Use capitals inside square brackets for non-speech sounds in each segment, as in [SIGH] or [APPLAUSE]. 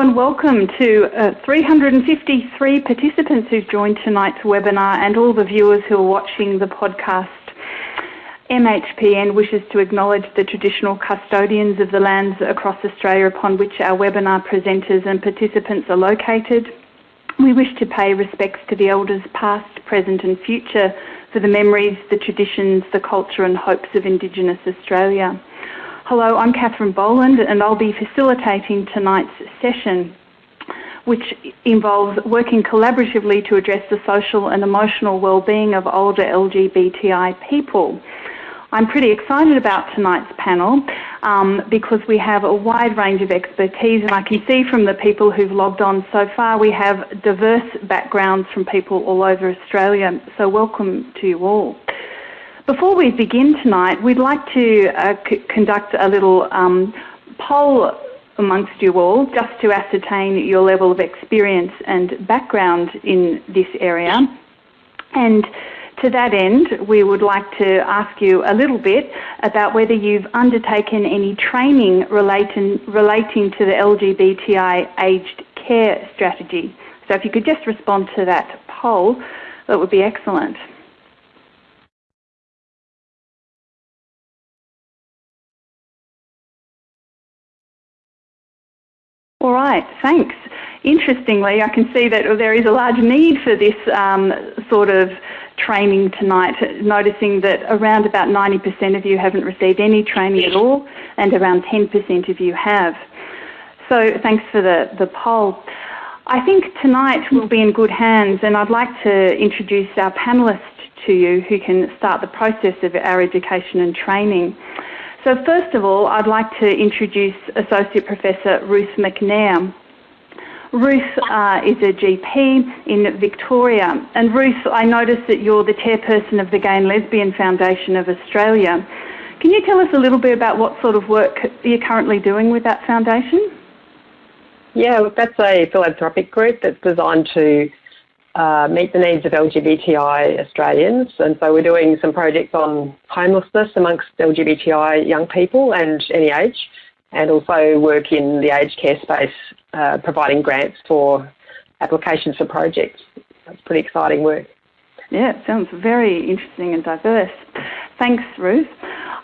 and welcome to uh, 353 participants who've joined tonight's webinar and all the viewers who are watching the podcast. MHPN wishes to acknowledge the traditional custodians of the lands across Australia upon which our webinar presenters and participants are located. We wish to pay respects to the elders past, present and future for the memories, the traditions, the culture and hopes of Indigenous Australia. Hello, I'm Catherine Boland and I'll be facilitating tonight's session which involves working collaboratively to address the social and emotional well-being of older LGBTI people. I'm pretty excited about tonight's panel um, because we have a wide range of expertise and I can see from the people who've logged on so far we have diverse backgrounds from people all over Australia, so welcome to you all. Before we begin tonight, we'd like to uh, conduct a little um, poll amongst you all just to ascertain your level of experience and background in this area. And to that end, we would like to ask you a little bit about whether you've undertaken any training relating, relating to the LGBTI aged care strategy. So if you could just respond to that poll, that would be excellent. All right, thanks. Interestingly, I can see that there is a large need for this um, sort of training tonight, noticing that around about 90% of you haven't received any training at all and around 10% of you have. So thanks for the, the poll. I think tonight we'll be in good hands and I'd like to introduce our panellists to you who can start the process of our education and training. So first of all, I'd like to introduce Associate Professor Ruth McNair. Ruth uh, is a GP in Victoria. And Ruth, I notice that you're the chairperson of the Gay and Lesbian Foundation of Australia. Can you tell us a little bit about what sort of work you're currently doing with that foundation? Yeah, look, that's a philanthropic group that's designed to uh, meet the needs of LGBTI Australians. And so we're doing some projects on homelessness amongst LGBTI young people and any age, and also work in the aged care space, uh, providing grants for applications for projects. That's pretty exciting work. Yeah, it sounds very interesting and diverse. Thanks, Ruth.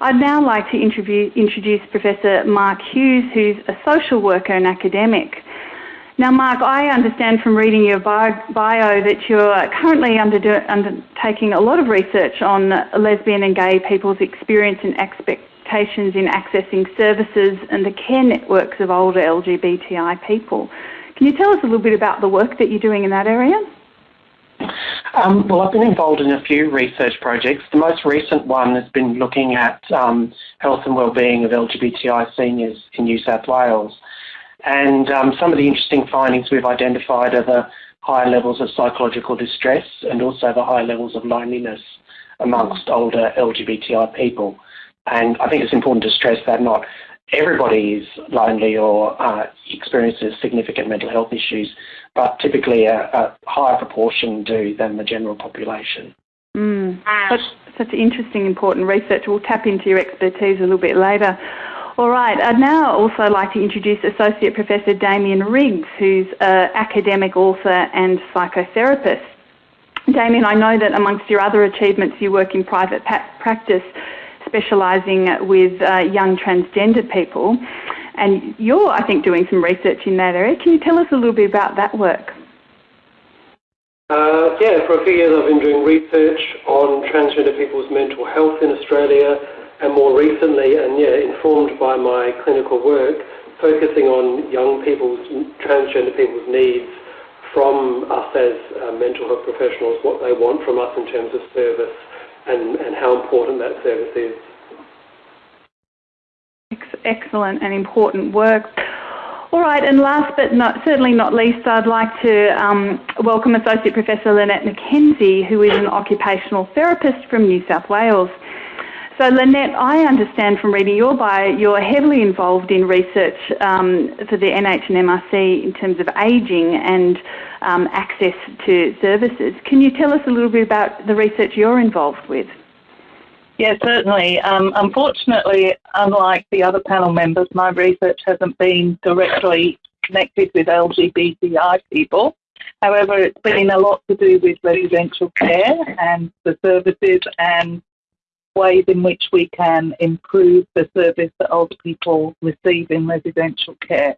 I'd now like to introduce Professor Mark Hughes, who's a social worker and academic. Now, Mark, I understand from reading your bio, that you're currently undertaking a lot of research on lesbian and gay people's experience and expectations in accessing services and the care networks of older LGBTI people. Can you tell us a little bit about the work that you're doing in that area? Um, well, I've been involved in a few research projects. The most recent one has been looking at um, health and wellbeing of LGBTI seniors in New South Wales. And um, some of the interesting findings we've identified are the higher levels of psychological distress and also the higher levels of loneliness amongst older LGBTI people. And I think it's important to stress that not everybody is lonely or uh, experiences significant mental health issues, but typically a, a higher proportion do than the general population. Mm. That's such interesting, important research. We'll tap into your expertise a little bit later. All right, I'd now also like to introduce Associate Professor Damien Riggs, who's an academic author and psychotherapist. Damien, I know that amongst your other achievements, you work in private practice specialising with uh, young transgender people. And you're, I think, doing some research in that area. Can you tell us a little bit about that work? Uh, yeah, for a few years I've been doing research on transgender people's mental health in Australia and more recently, and yeah, informed by my clinical work, focusing on young people's, transgender people's needs from us as uh, mental health professionals, what they want from us in terms of service and, and how important that service is. Excellent and important work. All right, and last but not, certainly not least, I'd like to um, welcome Associate Professor Lynette Mackenzie, who is an occupational therapist from New South Wales. So Lynette, I understand from reading your bio, you're heavily involved in research um, for the NH and MRC in terms of ageing and um, access to services. Can you tell us a little bit about the research you're involved with? Yeah, certainly. Um, unfortunately, unlike the other panel members, my research hasn't been directly connected with LGBTI people. However, it's been a lot to do with residential care and the services and ways in which we can improve the service that older people receive in residential care.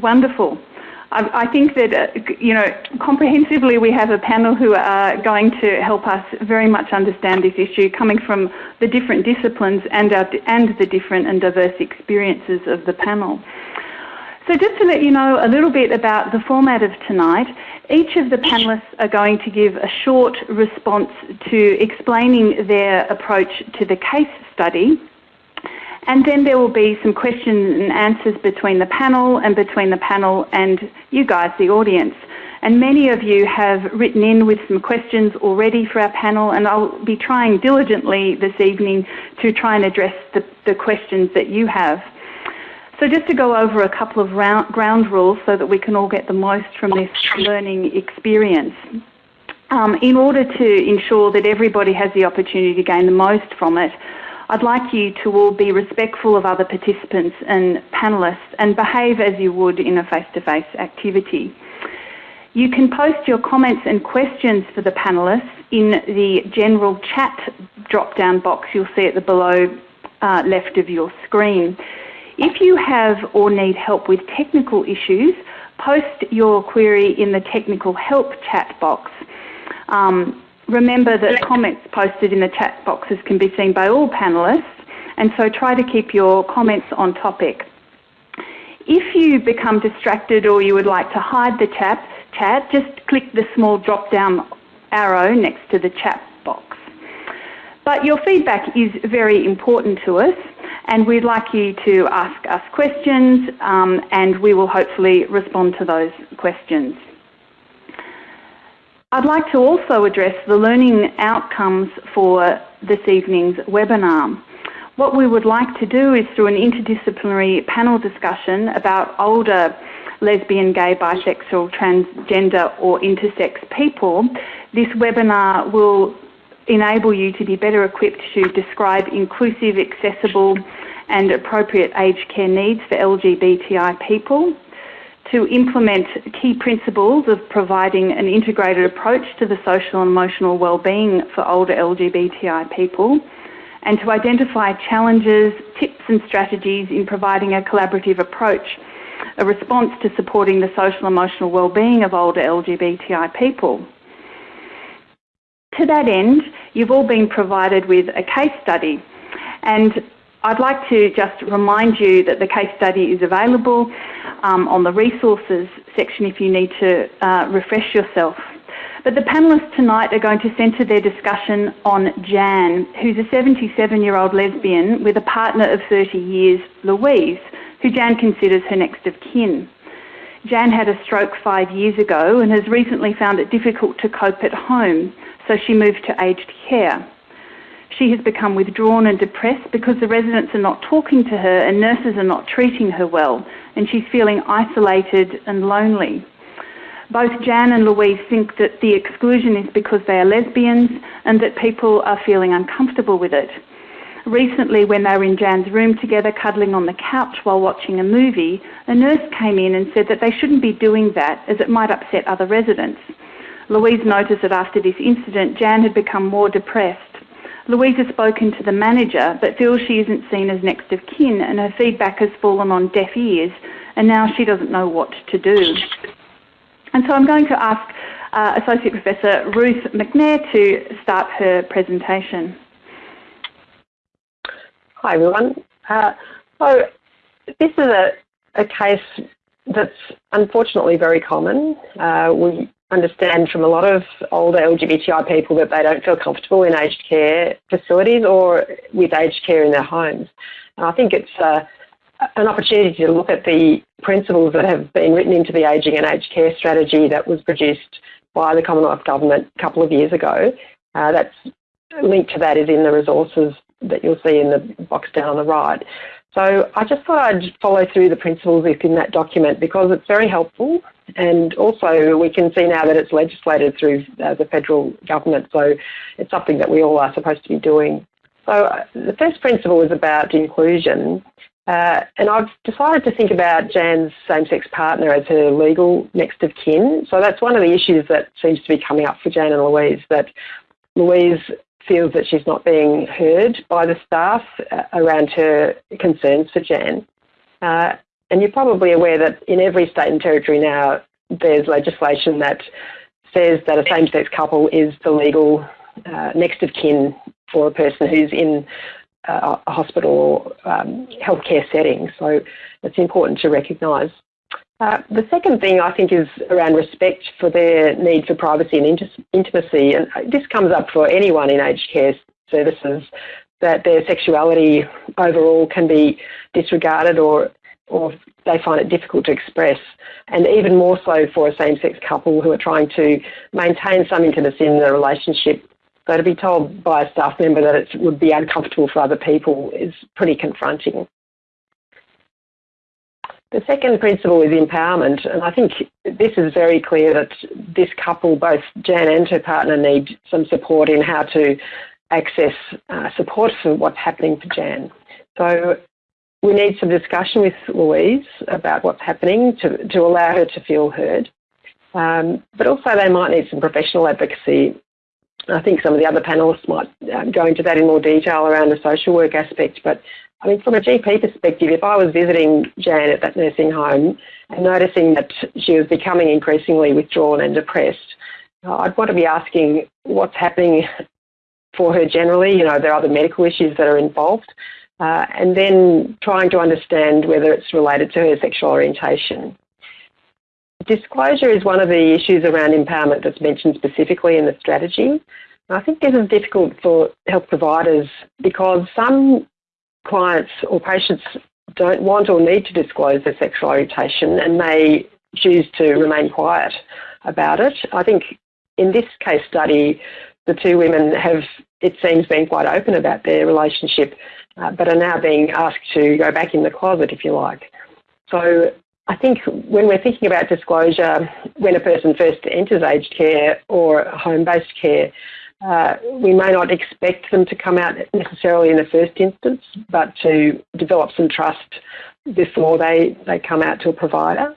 Wonderful. I, think that, uh, you know, comprehensively we have a panel who are going to help us very much understand this issue coming from the different disciplines and, our, and the different and diverse experiences of the panel. So just to let you know a little bit about the format of tonight, each of the panellists are going to give a short response to explaining their approach to the case study. And then there will be some questions and answers between the panel and between the panel and you guys, the audience. And many of you have written in with some questions already for our panel, and I'll be trying diligently this evening to try and address the, the questions that you have. So just to go over a couple of round, ground rules so that we can all get the most from this learning experience. Um, in order to ensure that everybody has the opportunity to gain the most from it, I'd like you to all be respectful of other participants and panellists and behave as you would in a face-to-face -face activity. You can post your comments and questions for the panellists in the general chat drop-down box you'll see at the below uh, left of your screen. If you have or need help with technical issues, post your query in the technical help chat box. Um, remember that comments posted in the chat boxes can be seen by all panellists, and so try to keep your comments on topic. If you become distracted or you would like to hide the chat, chat just click the small drop down arrow next to the chat box. But your feedback is very important to us and we'd like you to ask us questions um, and we will hopefully respond to those questions. I'd like to also address the learning outcomes for this evening's webinar. What we would like to do is through an interdisciplinary panel discussion about older lesbian, gay, bisexual, transgender or intersex people, this webinar will enable you to be better equipped to describe inclusive, accessible and appropriate aged care needs for LGBTI people, to implement key principles of providing an integrated approach to the social and emotional well-being for older LGBTI people, and to identify challenges, tips and strategies in providing a collaborative approach, a response to supporting the social and emotional well-being of older LGBTI people. To that end, you've all been provided with a case study and I'd like to just remind you that the case study is available um, on the resources section if you need to uh, refresh yourself. But the panellists tonight are going to centre their discussion on Jan, who's a 77-year-old lesbian with a partner of 30 years, Louise, who Jan considers her next of kin. Jan had a stroke five years ago and has recently found it difficult to cope at home so she moved to aged care. She has become withdrawn and depressed because the residents are not talking to her and nurses are not treating her well, and she's feeling isolated and lonely. Both Jan and Louise think that the exclusion is because they are lesbians and that people are feeling uncomfortable with it. Recently, when they were in Jan's room together cuddling on the couch while watching a movie, a nurse came in and said that they shouldn't be doing that as it might upset other residents. Louise noticed that after this incident, Jan had become more depressed. Louise has spoken to the manager but feels she isn't seen as next of kin and her feedback has fallen on deaf ears and now she doesn't know what to do. And so I'm going to ask uh, Associate Professor Ruth McNair to start her presentation. Hi everyone. Uh, so this is a, a case that's unfortunately very common. Uh, we understand from a lot of older LGBTI people that they don't feel comfortable in aged care facilities or with aged care in their homes. And I think it's uh, an opportunity to look at the principles that have been written into the ageing and aged care strategy that was produced by the Commonwealth Government a couple of years ago. Uh, that's linked to that is in the resources that you'll see in the box down on the right. So I just thought I'd follow through the principles within that document because it's very helpful and also we can see now that it's legislated through uh, the federal government so it's something that we all are supposed to be doing. So uh, the first principle is about inclusion Uh, and I've decided to think about Jan's same-sex partner as her legal next of kin. So that's one of the issues that seems to be coming up for Jan and Louise, that Louise feels that she's not being heard by the staff uh, around her concerns for Jan. Uh, and you're probably aware that in every state and territory now, there's legislation that says that a same-sex couple is the legal uh, next of kin for a person who's in a hospital or um, healthcare setting. So it's important to recognise. Uh, the second thing I think is around respect for their need for privacy and intimacy, and this comes up for anyone in aged care services, that their sexuality overall can be disregarded or or they find it difficult to express, and even more so for a same-sex couple who are trying to maintain some intimacy in the relationship so to be told by a staff member that it would be uncomfortable for other people is pretty confronting. The second principle is empowerment, and I think this is very clear that this couple, both Jan and her partner, need some support in how to access uh, support for what's happening for Jan. So we need some discussion with Louise about what's happening to, to allow her to feel heard. Um, but also they might need some professional advocacy I think some of the other panellists might um, go into that in more detail around the social work aspect. But I mean, from a GP perspective, if I was visiting Jan at that nursing home and noticing that she was becoming increasingly withdrawn and depressed, I'd want to be asking what's happening for her generally. You know, there are other medical issues that are involved. Uh, and then trying to understand whether it's related to her sexual orientation. Disclosure is one of the issues around empowerment that's mentioned specifically in the strategy. I think this is difficult for health providers because some clients or patients don't want or need to disclose their sexual orientation and may choose to remain quiet about it. I think in this case study, the two women have, it seems, been quite open about their relationship, uh, but are now being asked to go back in the closet, if you like. So I think when we're thinking about disclosure, when a person first enters aged care or home-based care, uh, we may not expect them to come out necessarily in the first instance, but to develop some trust before they, they come out to a provider.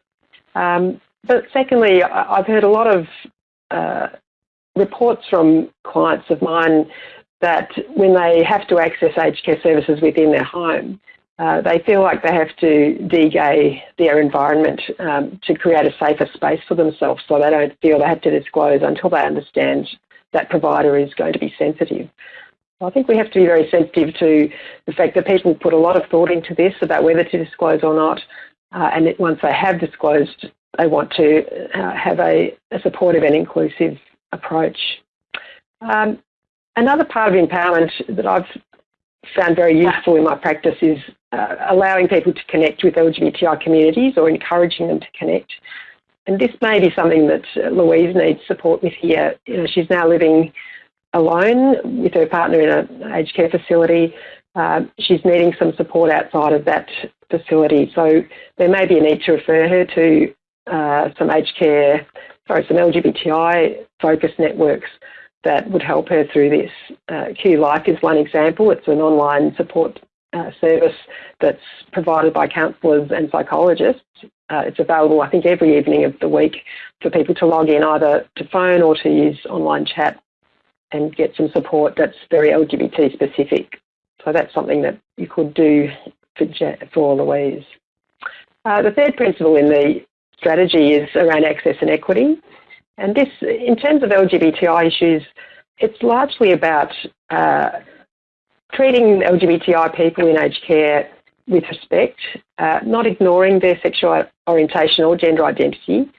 Um, but secondly, I've heard a lot of uh, reports from clients of mine that when they have to access aged care services within their home, uh, they feel like they have to de-gay their environment um, to create a safer space for themselves so they don't feel they have to disclose until they understand that provider is going to be sensitive. I think we have to be very sensitive to the fact that people put a lot of thought into this about whether to disclose or not, uh, and once they have disclosed, they want to uh, have a, a, supportive and inclusive approach. Um, another part of empowerment that I've found very useful in my practice is uh, allowing people to connect with LGBTI communities or encouraging them to connect. And this may be something that uh, Louise needs support with here. You know, she's now living alone with her partner in an aged care facility. Uh, she's needing some support outside of that facility. So there may be a need to refer her to uh, some aged care, sorry, some LGBTI focused networks that would help her through this. Uh, QLife is one example. It's an online support uh, service that's provided by counsellors and psychologists. Uh, it's available, I think, every evening of the week for people to log in either to phone or to use online chat and get some support that's very LGBT specific. So that's something that you could do for, for Louise. Uh, the third principle in the strategy is around access and equity. And this, in terms of LGBTI issues, it's largely about uh, treating LGBTI people in aged care with respect, uh, not ignoring their sexual orientation or gender identity,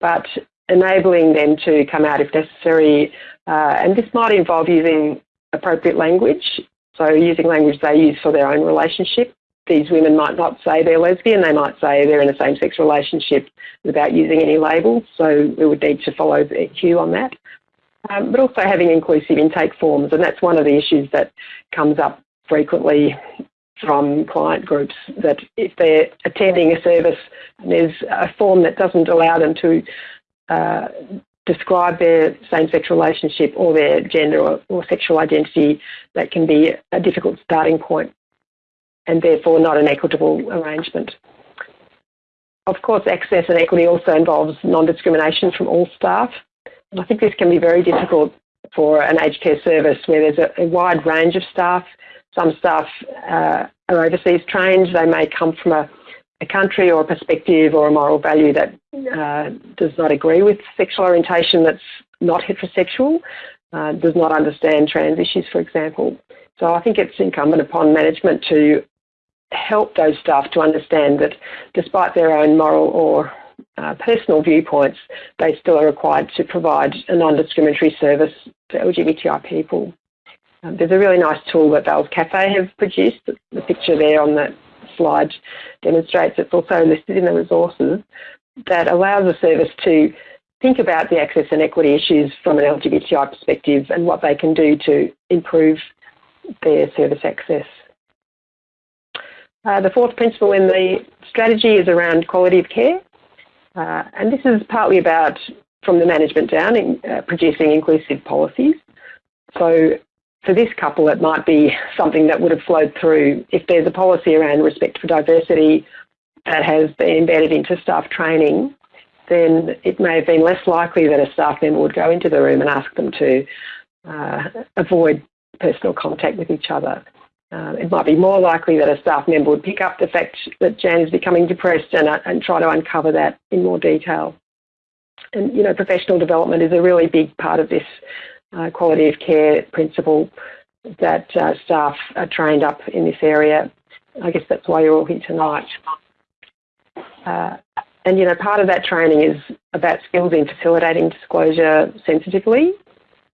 but enabling them to come out if necessary. Uh, and this might involve using appropriate language, so using language they use for their own relationship. These women might not say they're lesbian, they might say they're in a same-sex relationship without using any labels, so we would need to follow the cue on that um, but also having inclusive intake forms. And that's one of the issues that comes up frequently from client groups that if they're attending a service and there's a form that doesn't allow them to uh, describe their same-sex relationship or their gender or, or, sexual identity, that can be a difficult starting point. And therefore not an equitable arrangement. Of course, access and equity also involves non-discrimination from all staff. And I think this can be very difficult for an aged care service where there's a, a wide range of staff. Some staff uh, are overseas trained. They may come from a, a, country or a perspective or a moral value that uh, does not agree with sexual orientation that's not heterosexual, uh, does not understand trans issues, for example. So I think it's incumbent upon management to help those staff to understand that despite their own moral or uh, personal viewpoints, they still are required to provide a non-discriminatory service to LGBTI people. Um, there's a really nice tool that Val's Cafe have produced. The picture there on that slide demonstrates it's also listed in the resources that allows the service to think about the access and equity issues from an LGBTI perspective and what they can do to improve their service access. Uh, the fourth principle in the strategy is around quality of care. Uh, and this is partly about, from the management down, in, uh, producing inclusive policies. So for this couple, it might be [LAUGHS] something that would have flowed through if there's a policy around respect for diversity that has been embedded into staff training, then it may have been less likely that a staff member would go into the room and ask them to uh, avoid personal contact with each other. Uh, it might be more likely that a staff member would pick up the fact that Jan is becoming depressed and, uh, and try to uncover that in more detail. And, you know, professional development is a really big part of this uh, quality of care principle that uh, staff are trained up in this area. I guess that's why you're all here tonight. Uh, and, you know, part of that training is about skills in facilitating disclosure sensitively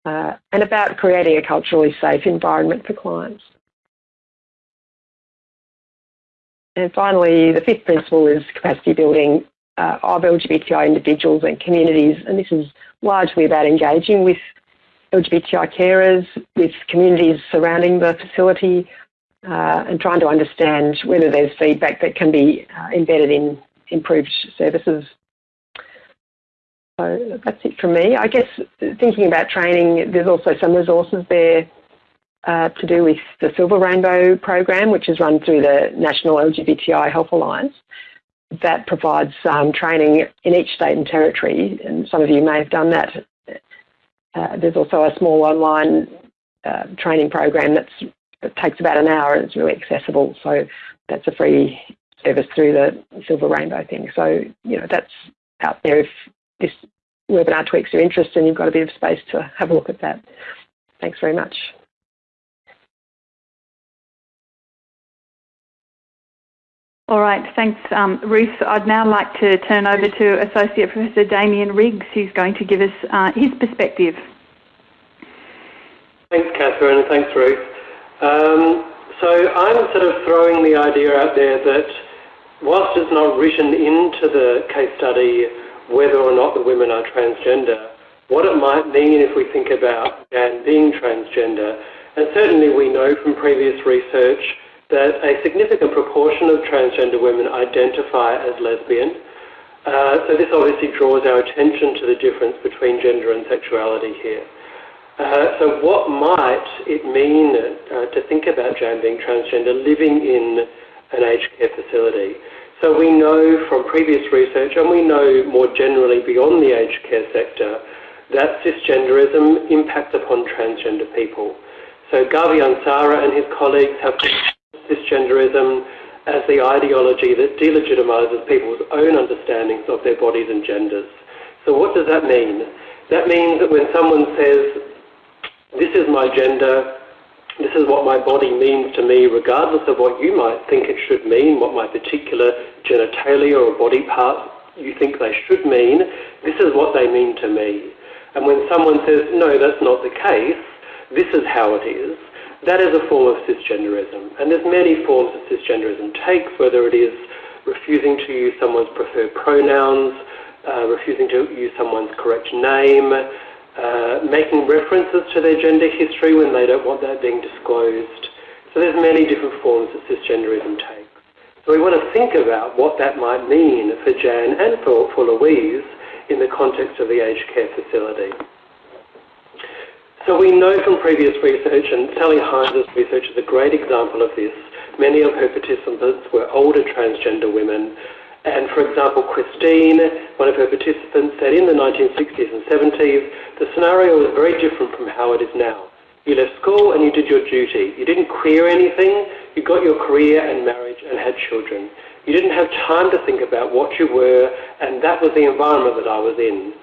uh, and about creating a culturally safe environment for clients. And finally, the fifth principle is capacity building uh, of LGBTI individuals and communities, and this is largely about engaging with LGBTI carers, with communities surrounding the facility, uh, and trying to understand whether there's feedback that can be uh, embedded in improved services. So that's it from me. I guess thinking about training, there's also some resources there uh, to do with the Silver Rainbow program, which is run through the National LGBTI Health Alliance, that provides um, training in each state and territory, and some of you may have done that. Uh, there's also a small online uh, training program that's, that takes about an hour and it's really accessible. So that's a free service through the Silver Rainbow thing. So, you know, that's out there if this webinar tweaks your interest and you've got a bit of space to have a look at that. Thanks very much. All right, thanks, um, Ruth. I'd now like to turn over to Associate Professor Damien Riggs, who's going to give us uh, his perspective. Thanks, Catherine, and thanks, Ruth. Um, so I'm sort of throwing the idea out there that whilst it's not written into the case study whether or not the women are transgender, what it might mean if we think about Jan being transgender. And certainly we know from previous research that a significant proportion of transgender women identify as lesbian. Uh, so this obviously draws our attention to the difference between gender and sexuality here. Uh, so what might it mean uh, to think about Jan being transgender living in an aged care facility? So we know from previous research, and we know more generally beyond the aged care sector, that cisgenderism impacts upon transgender people. So Gavi Ansara and his colleagues have cisgenderism as the ideology that delegitimises people's own understandings of their bodies and genders. So what does that mean? That means that when someone says, this is my gender, this is what my body means to me, regardless of what you might think it should mean, what my particular genitalia or body part you think they should mean, this is what they mean to me. And when someone says, no, that's not the case, this is how it is, that is a form of cisgenderism. And there's many forms that cisgenderism takes, whether it is refusing to use someone's preferred pronouns, uh, refusing to use someone's correct name, uh, making references to their gender history when they don't want that being disclosed. So there's many different forms that cisgenderism takes. So we want to think about what that might mean for Jan and for, for Louise in the context of the aged care facility. So we know from previous research, and Sally Hines' research is a great example of this, Many of her participants were older transgender women. And for example, Christine, one of her participants, said in the 1960s and 70s, the scenario was very different from how it is now. You left school and you did your duty. You didn't queer anything. You got your career and marriage and had children. You didn't have time to think about what you were, and that was the environment that I was in.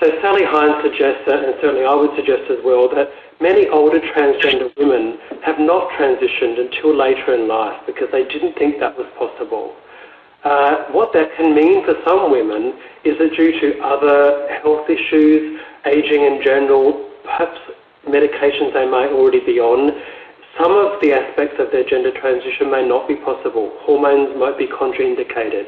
So Sally Hines suggests, that, and certainly I would suggest as well, that many older transgender women have not transitioned until later in life because they didn't think that was possible. Uh, what that can mean for some women is that due to other health issues, aging in general, perhaps medications they might already be on, some of the aspects of their gender transition may not be possible. Hormones might be contraindicated.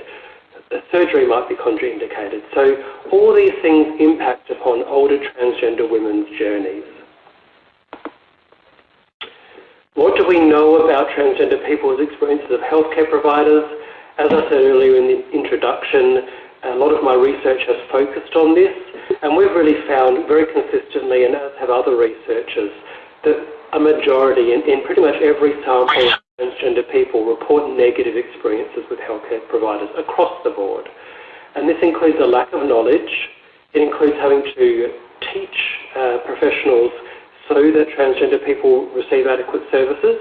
Surgery might be contraindicated. So all these things impact upon older transgender women's journeys. What do we know about transgender people's experiences of healthcare providers? As I said earlier in the introduction, a lot of my research has focused on this, and we've really found very consistently, and as have other researchers, that a majority, in, in pretty much every sample transgender people, report negative experiences with healthcare providers across the board. And this includes a lack of knowledge. It includes having to teach uh, professionals so that transgender people receive adequate services.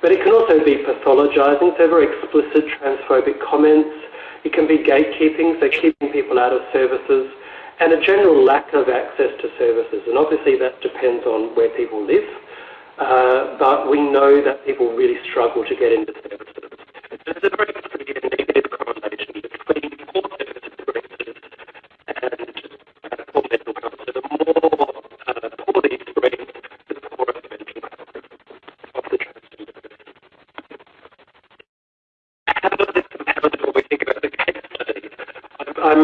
But it can also be pathologizing, so very explicit transphobic comments. It can be gatekeeping, so keeping people out of services, and a general lack of access to services. And obviously that depends on where people live. Uh, but we know that people really struggle to get into services. There's a very negative correlation between poor service experiences and uh, poor mental health. So the more uh, poor the experience, the poorer the mental health of the transgender person. How does this compare to what we think about the case study? I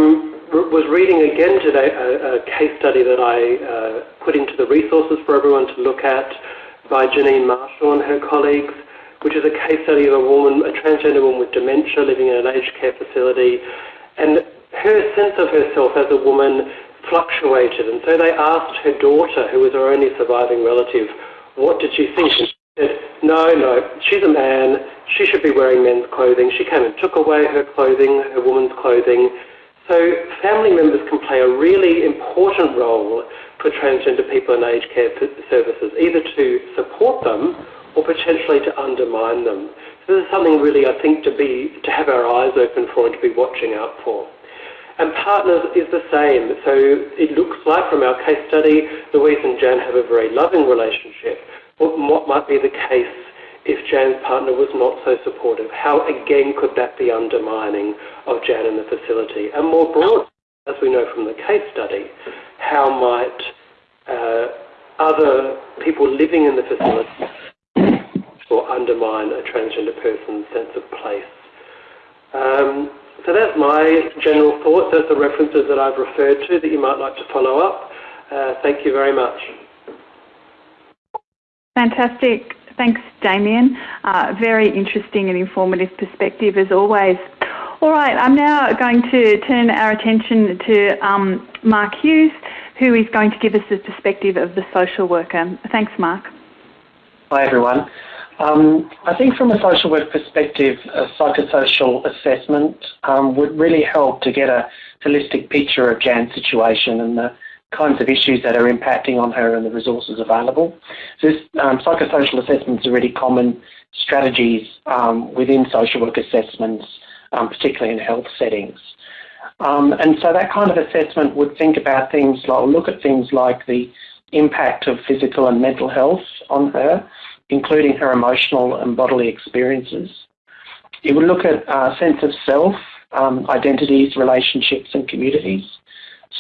was reading again today a, case study that I put into the resources for everyone to look at by Janine Marshall and her colleagues, which is a case study of a woman, a transgender woman with dementia living in an aged care facility. And her sense of herself as a woman fluctuated. And so they asked her daughter, who was her only surviving relative, what did she think? And she said, no, no, she's a man. She should be wearing men's clothing. She came and took away her clothing, her woman's clothing. So family members can play a really important role for transgender people in aged care services, either to support them or potentially to undermine them. So this is something really, I think, to be to have our eyes open for and to be watching out for. And partners is the same. So it looks like from our case study, Louise and Jan have a very loving relationship. What, what might be the case if Jan's partner was not so supportive? How again could that be undermining of Jan in the facility? And more broadly, as we know from the case study, how might uh, other people living in the facility or undermine a transgender person's sense of place. Um, so that's my general thoughts. Those are the references that I've referred to that you might like to follow up. Uh, thank you very much. Fantastic. Thanks, Damien. Uh, very interesting and informative perspective as always. All right, I'm now going to turn our attention to um, Mark Hughes, who is going to give us the perspective of the social worker. Thanks, Mark. Hi, everyone. Um, I think from a social work perspective, a psychosocial assessment um, would really help to get a holistic picture of Jan's situation and the kinds of issues that are impacting on her and the resources available. So this um, psychosocial assessments are really common strategies um, within social work assessments um, particularly in health settings. Um, and so that kind of assessment would think about things like, look at things like the impact of physical and mental health on her, including her emotional and bodily experiences. It would look at uh, sense of self, um, identities, relationships and communities,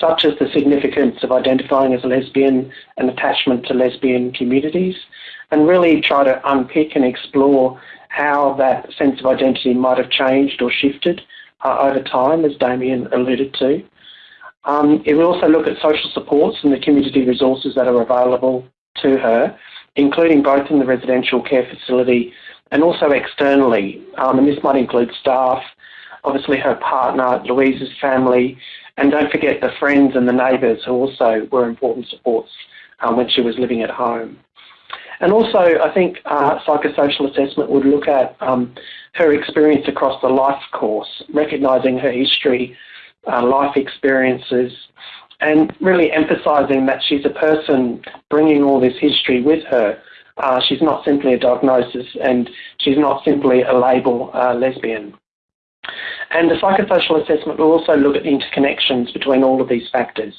such as the significance of identifying as a lesbian and attachment to lesbian communities, and really try to unpick and explore how that sense of identity might have changed or shifted uh, over time, as Damien alluded to. Um, it will also look at social supports and the community resources that are available to her, including both in the residential care facility and also externally. Um, and this might include staff, obviously her partner, Louise's family, and don't forget the friends and the neighbours who also were important supports um, when she was living at home. And also, I think uh, psychosocial assessment would look at um, her experience across the life course, recognising her history, uh, life experiences, and really emphasising that she's a person bringing all this history with her. Uh, she's not simply a diagnosis and she's not simply a label uh, lesbian. And the psychosocial assessment will also look at the interconnections between all of these factors.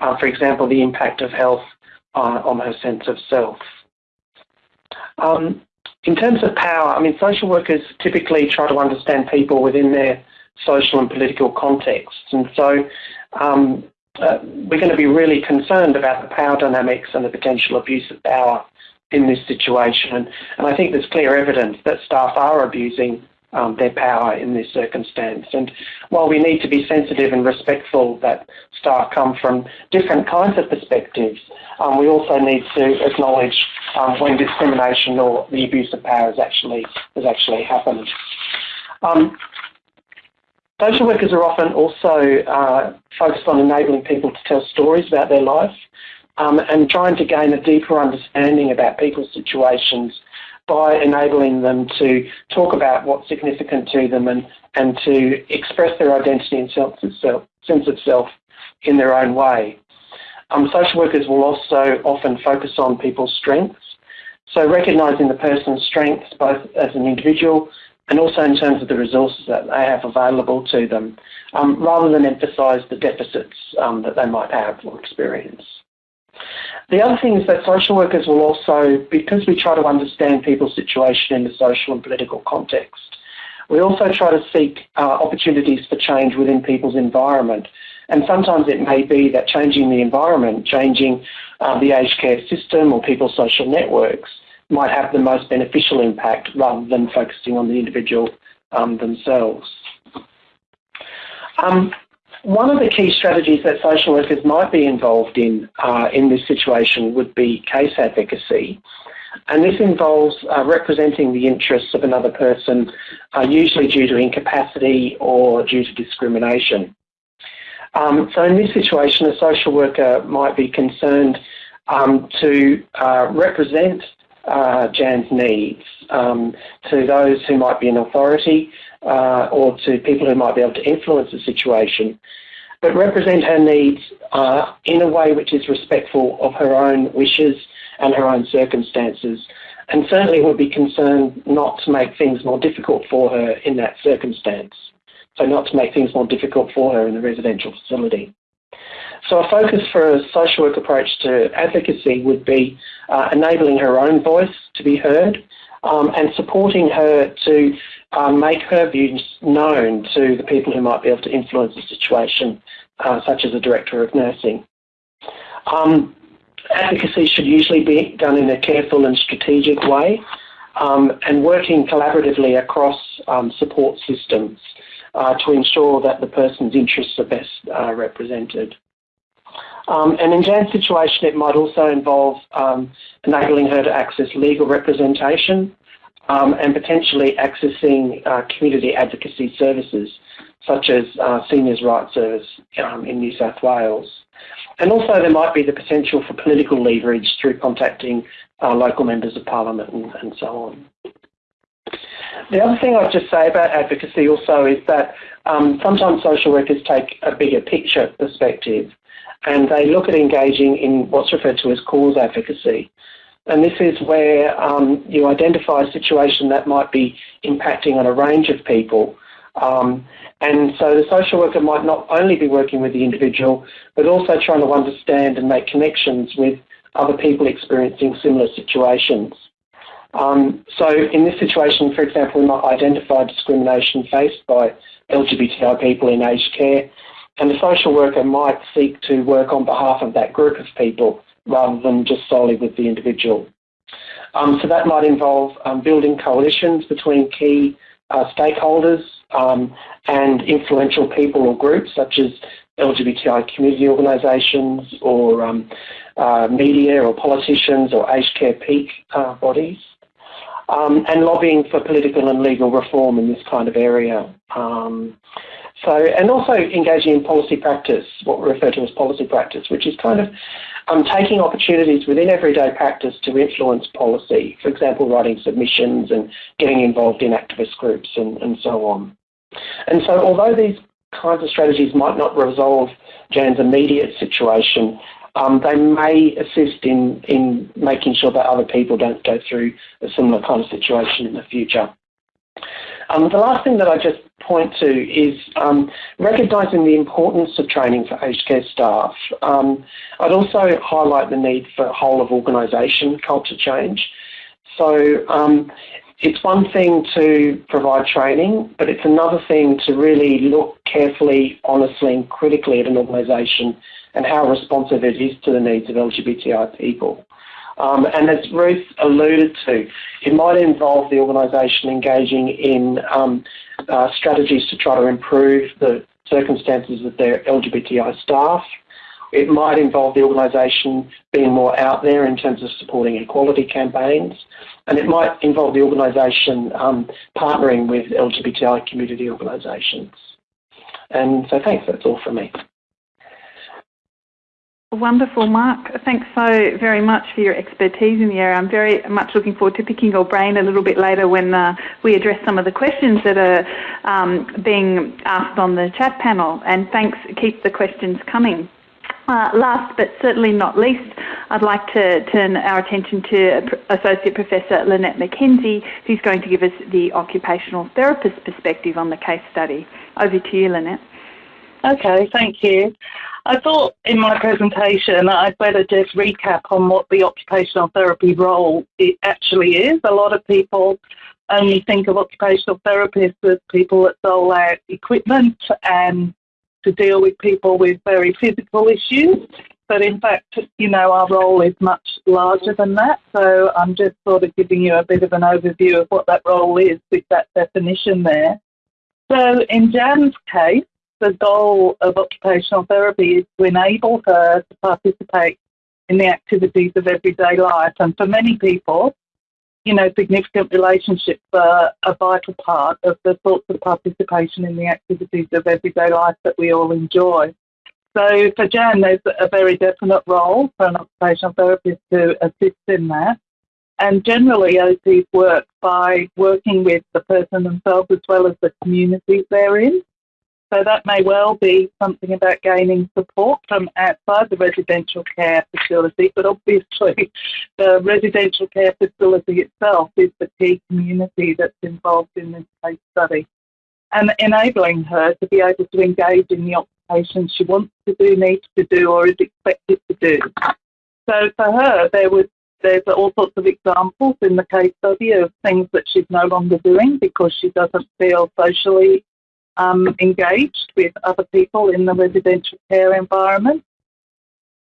Uh, for example, the impact of health uh, on her sense of self. Um, in terms of power, I mean, social workers typically try to understand people within their social and political contexts. And so um, uh, we're going to be really concerned about the power dynamics and the potential abuse of power in this situation. And, and I think there's clear evidence that staff are abusing um, their power in this circumstance. And while we need to be sensitive and respectful that staff come from different kinds of perspectives, um, we also need to acknowledge um, when discrimination or the abuse of power has actually has actually happened. Um, social workers are often also uh, focused on enabling people to tell stories about their life um, and trying to gain a deeper understanding about people's situations by enabling them to talk about what's significant to them and, and to express their identity and sense of self, in their own way. Um, social workers will also often focus on people's strengths. So recognising the person's strengths both as an individual and also in terms of the resources that they have available to them, um, rather than emphasise the deficits um, that they might have or experience. The other thing is that social workers will also, because we try to understand people's situation in the social and political context, we also try to seek uh, opportunities for change within people's environment. And sometimes it may be that changing the environment, changing uh, the aged care system or people's social networks might have the most beneficial impact rather than focusing on the individual um, themselves. Um, one of the key strategies that social workers might be involved in uh, in this situation would be case advocacy. And this involves uh, representing the interests of another person, uh, usually due to incapacity or due to discrimination. Um, so in this situation, a social worker might be concerned um, to uh, represent uh, Jan's needs um, to those who might be in authority uh, or to people who might be able to influence the situation, but represent her needs uh, in a way which is respectful of her own wishes and her own circumstances, and certainly would be concerned not to make things more difficult for her in that circumstance. So not to make things more difficult for her in the residential facility. So a focus for a social work approach to advocacy would be uh, enabling her own voice to be heard um, and supporting her to um, make her views known to the people who might be able to influence the situation, uh, such as the Director of Nursing. Um, advocacy should usually be done in a careful and strategic way um, and working collaboratively across um, support systems uh, to ensure that the person's interests are best uh, represented. Um, and in Jan's situation, it might also involve um, enabling her to access legal representation um, and potentially accessing uh, community advocacy services such as uh, Seniors' Rights Service um, in New South Wales. And also there might be the potential for political leverage through contacting local members of parliament and, and so on. The other thing I'd just say about advocacy also is that um, sometimes social workers take a bigger picture perspective and they look at engaging in what's referred to as cause advocacy. And this is where um, you identify a situation that might be impacting on a range of people. Um, and so the social worker might not only be working with the individual, but also trying to understand and make connections with other people experiencing similar situations. Um, so in this situation, for example, we might identify discrimination faced by LGBTI people in aged care and the social worker might seek to work on behalf of that group of people rather than just solely with the individual. Um, so that might involve um, building coalitions between key uh, stakeholders um, and influential people or groups such as LGBTI community organisations or um, uh, media or politicians or aged care peak uh, bodies. Um, and lobbying for political and legal reform in this kind of area. Um, So, and also engaging in policy practice, what we refer to as policy practice, which is kind of um, taking opportunities within everyday practice to influence policy. For example, writing submissions and getting involved in activist groups and, and so on. And so, although these kinds of strategies might not resolve Jan's immediate situation, um, they may assist in, in making sure that other people don't go through a similar kind of situation in the future. Um, the last thing that I just point to is um, recognising the importance of training for aged care staff. Um, I'd also highlight the need for a whole of organisation culture change. So um, it's one thing to provide training, but it's another thing to really look carefully, honestly and critically at an organisation and how responsive it is to the needs of LGBTI people. Um, and as Ruth alluded to, it might involve the organisation engaging in um, uh, strategies to try to improve the circumstances of their LGBTI staff. It might involve the organisation being more out there in terms of supporting equality campaigns. And it might involve the organisation um, partnering with LGBTI community organisations. And so thanks, that's all from me. Wonderful, Mark. Thanks so very much for your expertise in the area. I'm very much looking forward to picking your brain a little bit later when uh, we address some of the questions that are um, being asked on the chat panel. And thanks, keep the questions coming. Uh, last but certainly not least, I'd like to turn our attention to Associate Professor Lynette Mackenzie, who's going to give us the occupational therapist perspective on the case study. Over to you, Lynette. Okay, thank you. I thought in my presentation I'd better just recap on what the occupational therapy role it actually is. A lot of people only think of occupational therapists as people that dole out equipment and to deal with people with very physical issues. But in fact, you know, our role is much larger than that. So I'm just sort of giving you a bit of an overview of what that role is with that definition there. So in Jan's case, the goal of occupational therapy is to enable her to participate in the activities of everyday life. And for many people, you know, significant relationships are a vital part of the sorts of participation in the activities of everyday life that we all enjoy. So for Jan, there's a very definite role for an occupational therapist to assist in that. And generally, OTs work by working with the person themselves as well as the communities they're in. So that may well be something about gaining support from outside the residential care facility, but obviously [LAUGHS] the residential care facility itself is the key community that's involved in this case study. And enabling her to be able to engage in the occupation she wants to do, needs to do, or is expected to do. So for her, there was there's all sorts of examples in the case study of things that she's no longer doing because she doesn't feel socially um, engaged with other people in the residential care environment.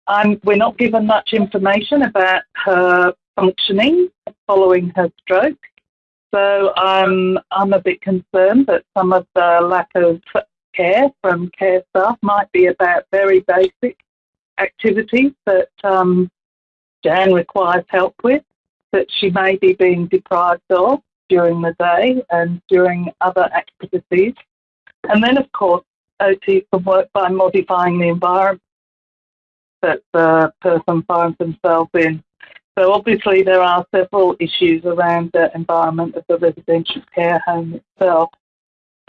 Um, we're not given much information about her functioning following her stroke. So um, I'm a bit concerned that some of the lack of care from care staff might be about very basic activities that um, Jan requires help with, that she may be being deprived of during the day and during other activities and then, of course, OT can work by modifying the environment that the person finds themselves in. So obviously there are several issues around the environment of the residential care home itself.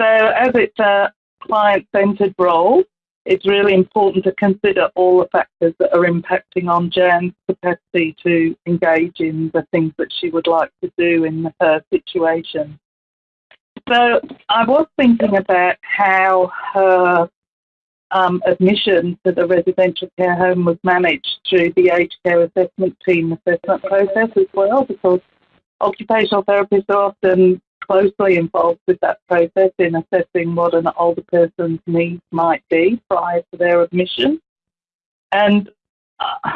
So as it's a client-centred role, it's really important to consider all the factors that are impacting on Jan's capacity to engage in the things that she would like to do in her situation. So I was thinking about how her um, admission to the residential care home was managed through the aged care assessment team assessment process as well, because occupational therapists are often closely involved with that process in assessing what an older person's needs might be prior to their admission. And uh,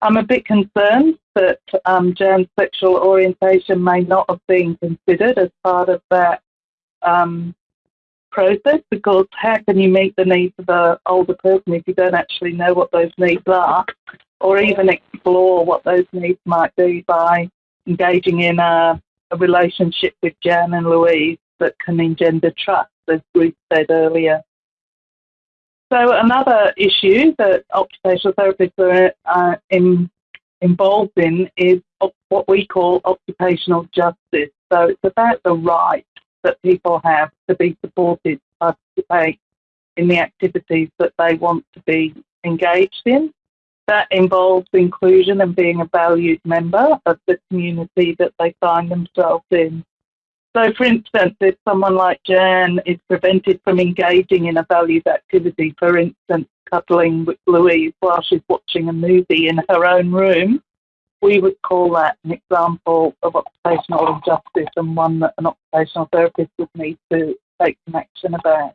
I'm a bit concerned that um, Jan's sexual orientation may not have been considered as part of that um, process because how can you meet the needs of an older person if you don't actually know what those needs are or even explore what those needs might be by engaging in a, a relationship with Jan and Louise that can engender trust, as Ruth said earlier So another issue that occupational therapists are uh, in, involved in is what we call occupational justice. So it's about the right that people have to be supported to participate in the activities that they want to be engaged in. That involves inclusion and being a valued member of the community that they find themselves in. So, for instance, if someone like Jan is prevented from engaging in a valued activity, for instance, cuddling with Louise while she's watching a movie in her own room, we would call that an example of occupational injustice and one that an occupational therapist would need to take some action about.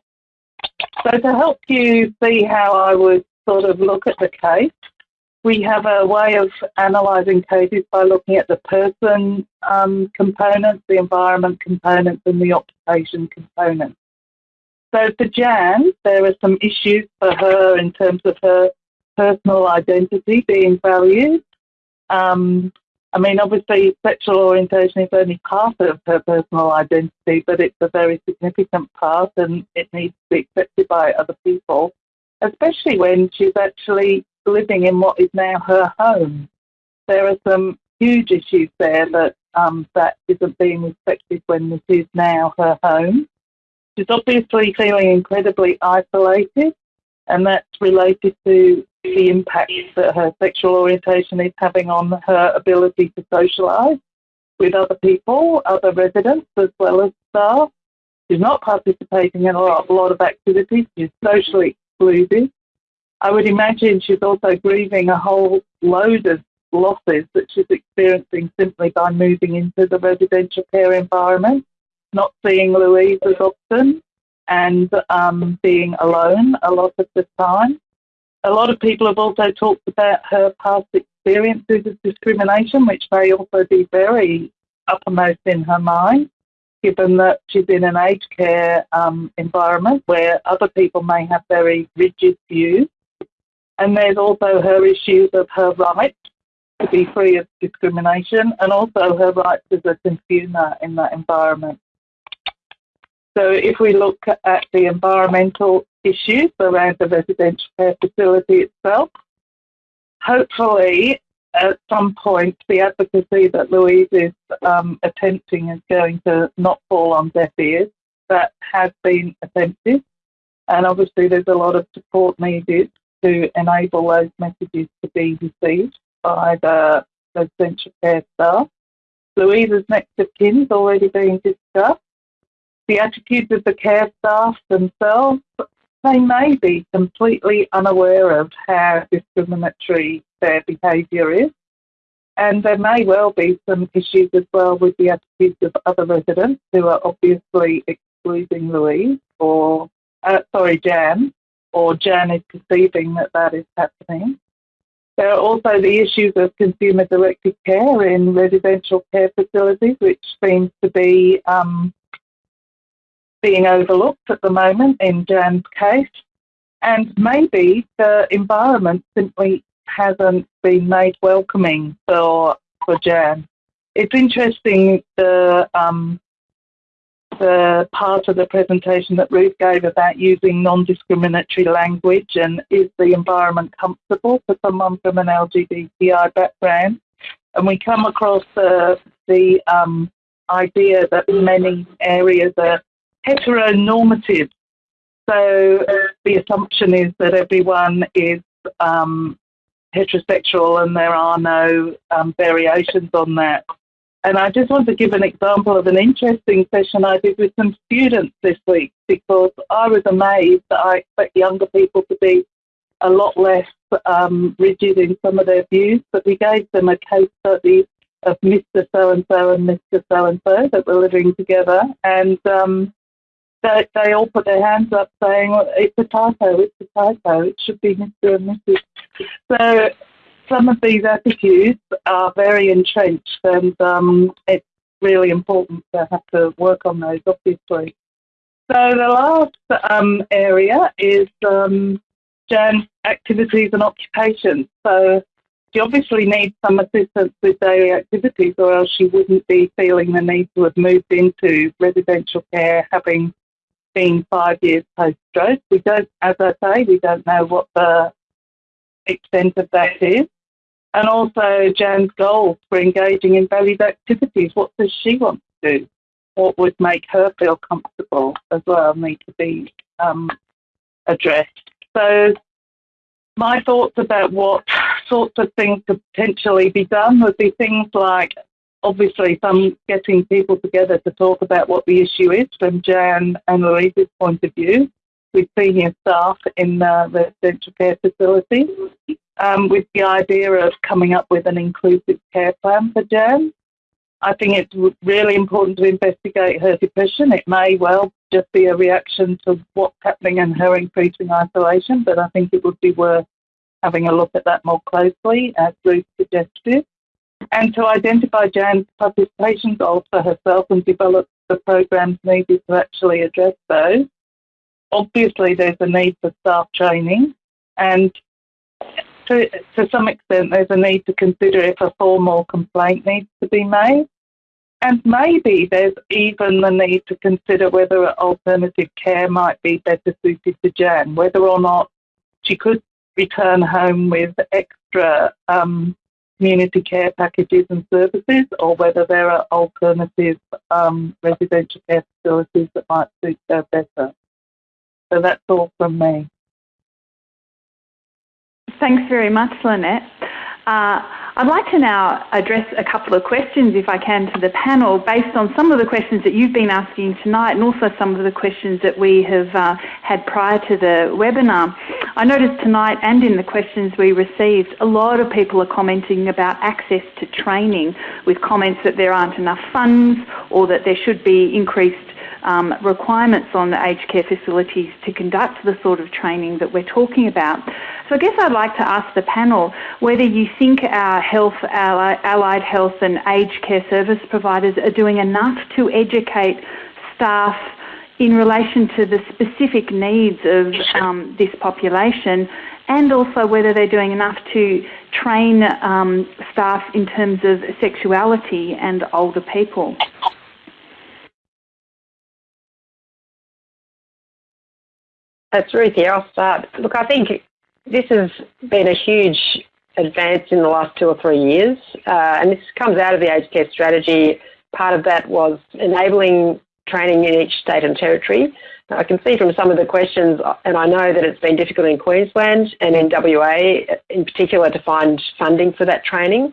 So, to help you see how I would sort of look at the case, we have a way of analysing cases by looking at the person um, components, the environment components, and the occupation components. So for Jan, there are some issues for her in terms of her personal identity being valued. Um, I mean, obviously, sexual orientation is only part of her personal identity, but it's a very significant part and it needs to be accepted by other people, especially when she's actually living in what is now her home. There are some huge issues there that um, that isn't being respected when this is now her home. She's obviously feeling incredibly isolated, and that's related to the impact that her sexual orientation is having on her ability to socialise with other people, other residents, as well as staff. She's not participating in a lot, a lot of activities. She's socially excluded. I would imagine she's also grieving a whole load of losses that she's experiencing simply by moving into the residential care environment, not seeing Louise as often, and um, being alone a lot of the time. A lot of people have also talked about her past experiences of discrimination, which may also be very uppermost in her mind, given that she's in an aged care um, environment where other people may have very rigid views and there's also her issues of her right to be free of discrimination and also her rights as a consumer in that environment. So if we look at the environmental issues around the residential care facility itself, hopefully at some point the advocacy that Louise is um, attempting is going to not fall on deaf ears. That has been attempted and obviously there's a lot of support needed to enable those messages to be received by the residential care staff. Louise's next of kin is already being discussed. The attitudes of the care staff themselves, they may be completely unaware of how discriminatory their behaviour is. And there may well be some issues as well with the attitudes of other residents who are obviously excluding Louise or, uh, sorry, Jan, or Jan is perceiving that that is happening. There are also the issues of consumer directed care in residential care facilities, which seems to be um, being overlooked at the moment in Jan's case. And maybe the environment simply hasn't been made welcoming for, for Jan. It's interesting the um, the part of the presentation that Ruth gave about using non-discriminatory language and is the environment comfortable for someone from an LGBTI background. And we come across the, the um, idea that many areas are heteronormative. So the assumption is that everyone is um, heterosexual and there are no um, variations on that. And I just want to give an example of an interesting session I did with some students this week because I was amazed that I expect younger people to be a lot less um, rigid in some of their views, but we gave them a case study of Mr. So and so and Mr. So and so that were living together, and um, they, they all put their hands up saying, well, "It's a typo. It's a typo. It should be Mr. and Mrs." So some of these attitudes are very entrenched, and um, it's really important to have to work on those, obviously. So the last um, area is um, Jan's activities and occupations. So she obviously needs some assistance with daily activities, or else she wouldn't be feeling the need to have moved into residential care, having being five years post-stroke. We don't, as I say, we don't know what the extent of that is. And also Jan's goals for engaging in valued activities. What does she want to do? What would make her feel comfortable as well need to be um, addressed. So my thoughts about what sorts of things could potentially be done would be things like obviously some getting people together to talk about what the issue is from Jan and Louise's point of view with senior staff in the residential care facility um, with the idea of coming up with an inclusive care plan for Jan. I think it's really important to investigate her depression. It may well just be a reaction to what's happening in her increasing isolation, but I think it would be worth having a look at that more closely, as Ruth suggested, and to identify Jan's participation goals for herself and develop the programs needed to actually address those. Obviously, there's a need for staff training, and to, to some extent, there's a need to consider if a formal complaint needs to be made. And maybe there's even the need to consider whether alternative care might be better suited to Jan, whether or not she could return home with extra um, community care packages and services, or whether there are alternative um, residential care facilities that might suit her better. So that's all from me. Thanks very much, Lynette. Uh, I'd like to now address a couple of questions, if I can, to the panel based on some of the questions that you've been asking tonight and also some of the questions that we have uh, had prior to the webinar. I noticed tonight and in the questions we received, a lot of people are commenting about access to training with comments that there aren't enough funds or that there should be increased um, requirements on the aged care facilities to conduct the sort of training that we're talking about. So I guess I'd like to ask the panel whether you think our health, our allied health and aged care service providers are doing enough to educate staff in relation to the specific needs of um, this population and also whether they're doing enough to train um, staff in terms of sexuality and older people. That's Ruth here. I'll start. Look, I think this has been a huge advance in the last two or three years, uh, and this comes out of the aged care strategy. Part of that was enabling training in each state and territory. Now, I can see from some of the questions, and I know that it's been difficult in Queensland and in WA in particular to find funding for that training.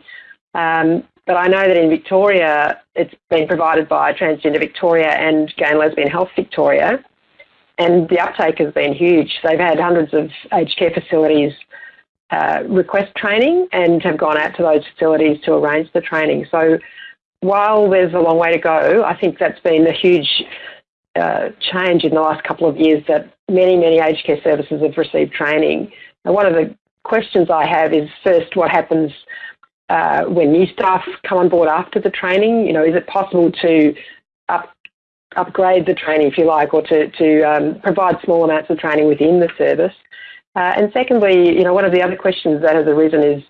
Um, but I know that in Victoria, it's been provided by Transgender Victoria and Gay and Lesbian Health Victoria and the uptake has been huge. They've had hundreds of aged care facilities uh, request training and have gone out to those facilities to arrange the training. So while there's a long way to go, I think that's been a huge uh, change in the last couple of years that many, many aged care services have received training. Now, one of the questions I have is first, what happens uh, when new staff come on board after the training? You know, is it possible to up, upgrade the training, if you like, or to, to um, provide small amounts of training within the service. Uh, and secondly, you know, one of the other questions that has arisen is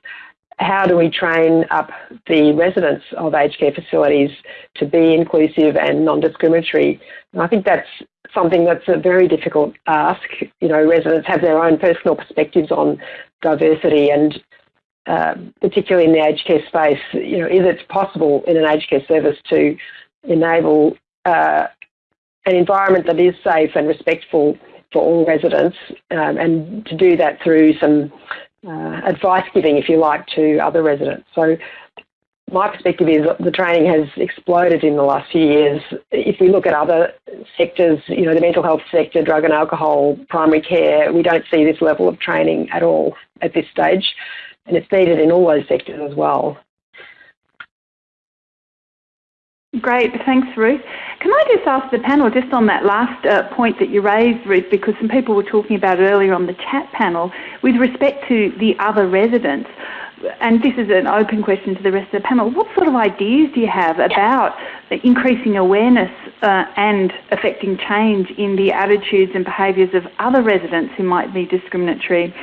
how do we train up the residents of aged care facilities to be inclusive and non-discriminatory? And I think that's something that's a very difficult ask. You know, residents have their own personal perspectives on diversity and uh, particularly in the aged care space, you know, is it possible in an aged care service to enable uh, an environment that is safe and respectful for all residents, um, and to do that through some uh, advice giving, if you like, to other residents. So my perspective is the training has exploded in the last few years. If we look at other sectors, you know, the mental health sector, drug and alcohol, primary care, we don't see this level of training at all at this stage. And it's needed in all those sectors as well. Great, thanks, Ruth. Can I just ask the panel, just on that last uh, point that you raised, Ruth, because some people were talking about it earlier on the chat panel, with respect to the other residents, and this is an open question to the rest of the panel, what sort of ideas do you have about increasing awareness uh, and affecting change in the attitudes and behaviours of other residents who might be discriminatory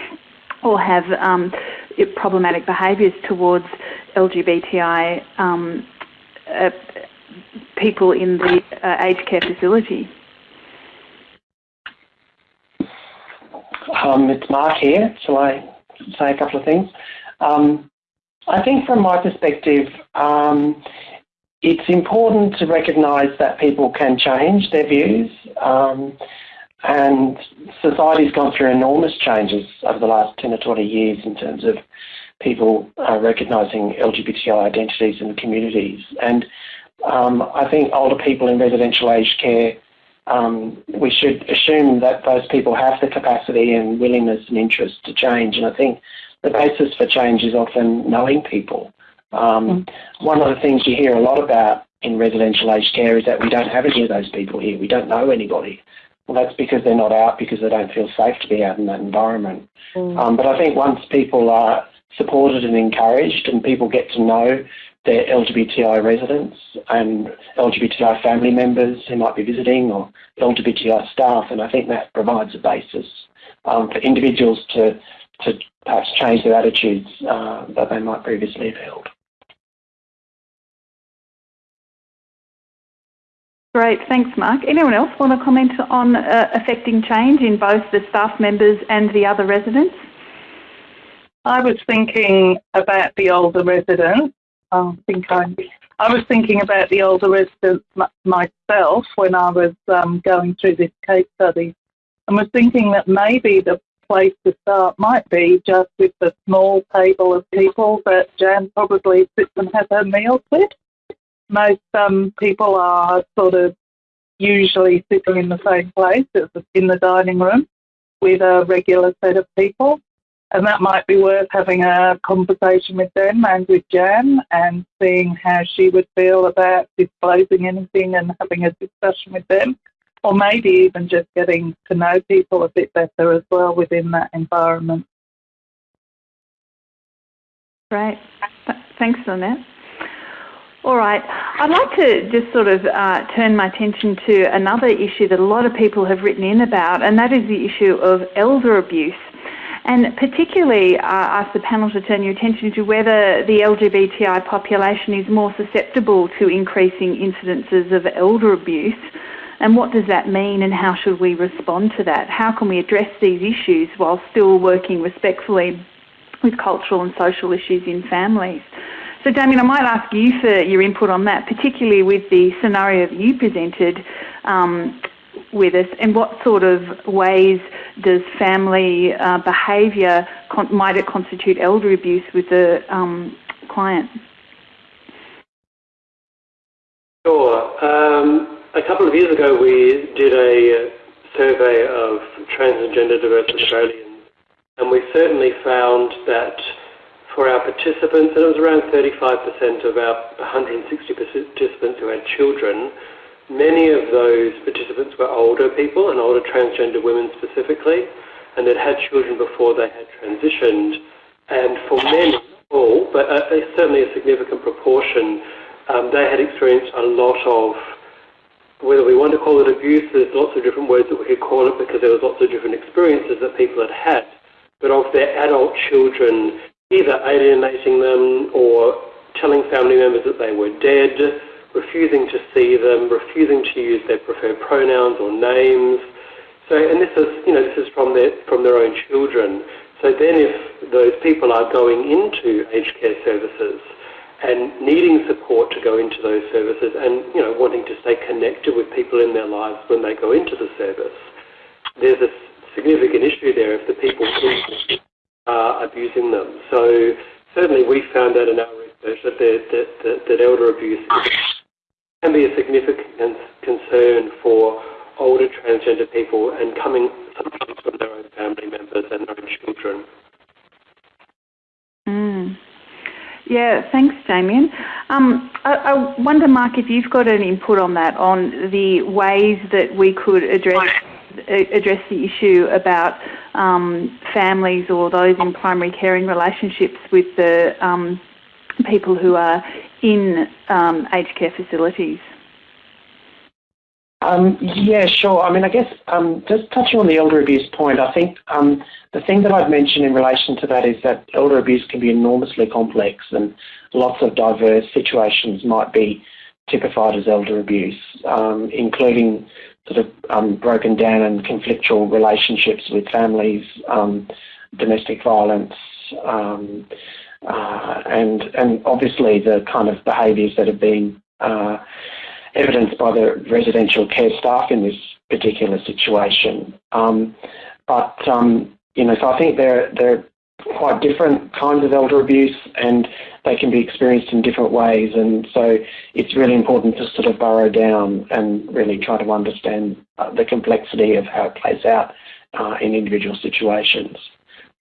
or have um, problematic behaviours towards LGBTI um, uh, people in the uh, aged care facility? Um, it's Mark here. Shall I say a couple of things? Um, I think from my perspective, um, it's important to recognise that people can change their views. Um, and society's gone through enormous changes over the last 10 or 20 years in terms of people uh, recognising LGBTI identities in the communities. And um, I think older people in residential aged care, um, we should assume that those people have the capacity and willingness and interest to change. And I think the basis for change is often knowing people. Um, mm. One of the things you hear a lot about in residential aged care is that we don't have any of those people here. We don't know anybody. Well, that's because they're not out because they don't feel safe to be out in that environment. Mm. Um, but I think once people are supported and encouraged and people get to know their LGBTI residents and LGBTI family members who might be visiting or LGBTI staff, and I think that provides a basis um, for individuals to, to perhaps change their attitudes uh, that they might previously have held. Great, thanks, Mark. Anyone else want to comment on uh, affecting change in both the staff members and the other residents? I was thinking about the older residents. I think I, I was thinking about the older residents myself when I was um, going through this case study, and was thinking that maybe the place to start might be just with the small table of people that Jan probably sits and has her meals with most um, people are sort of usually sitting in the same place in the dining room with a regular set of people. And that might be worth having a conversation with them and with Jan and seeing how she would feel about disclosing anything and having a discussion with them. Or maybe even just getting to know people a bit better as well within that environment. Great. Thanks, Lynette. All right. I'd like to just sort of uh, turn my attention to another issue that a lot of people have written in about, and that is the issue of elder abuse. And particularly uh, ask the panel to turn your attention to whether the LGBTI population is more susceptible to increasing incidences of elder abuse. And what does that mean, and how should we respond to that? How can we address these issues while still working respectfully with cultural and social issues in families? So, Damien, I might ask you for your input on that, particularly with the scenario that you presented um, with us, and what sort of ways does family uh, behaviour might it constitute elder abuse with the um, client? Sure. Um, a couple of years ago, we did a survey of trans and gender diverse Australians, and we certainly found that for our participants, and it was around 35% of our 160 participants who had children. Many of those participants were older people and older transgender women specifically, and had had children before they had transitioned. And for many, all, but uh, certainly a significant proportion, um, they had experienced a lot of whether we want to call it abuse, there's lots of different words that we could call it because there was lots of different experiences that people had had. But of their adult children either alienating them or telling family members that they were dead, refusing to see them, refusing to use their preferred pronouns or names. So, and this is, you know, this is from their from their own children. So then, if those people are going into aged care services and needing support to go into those services, and you know, wanting to stay connected with people in their lives when they go into the service, there's a significant issue there if the people are abusing them. So certainly we found out in our research that, that, that, that elder abuse can be a significant concern for older transgender people and coming sometimes from their own family members and their own children. Mm. Yeah, thanks, Damien. Um, I, I, wonder, Mark, if you've got an input on that, on the ways that we could address address the issue about um, families or those in primary caring relationships with the um, people who are in um, aged care facilities. Um, yeah, sure. I mean, I guess um, just touching on the elder abuse point, I think um, the thing that I'd mention in relation to that is that elder abuse can be enormously complex and lots of diverse situations might be typified as elder abuse, um, including sort of um, broken down and conflictual relationships with families, um, domestic violence, uh, and and obviously the kind of behaviours that have been uh, evidenced by the residential care staff in this particular situation. Um, but um, you know, so I think they're they're quite different kinds of elder abuse, and they can be experienced in different ways. And so it's really important to sort of burrow down and really try to understand uh, the complexity of how it plays out uh, in individual situations.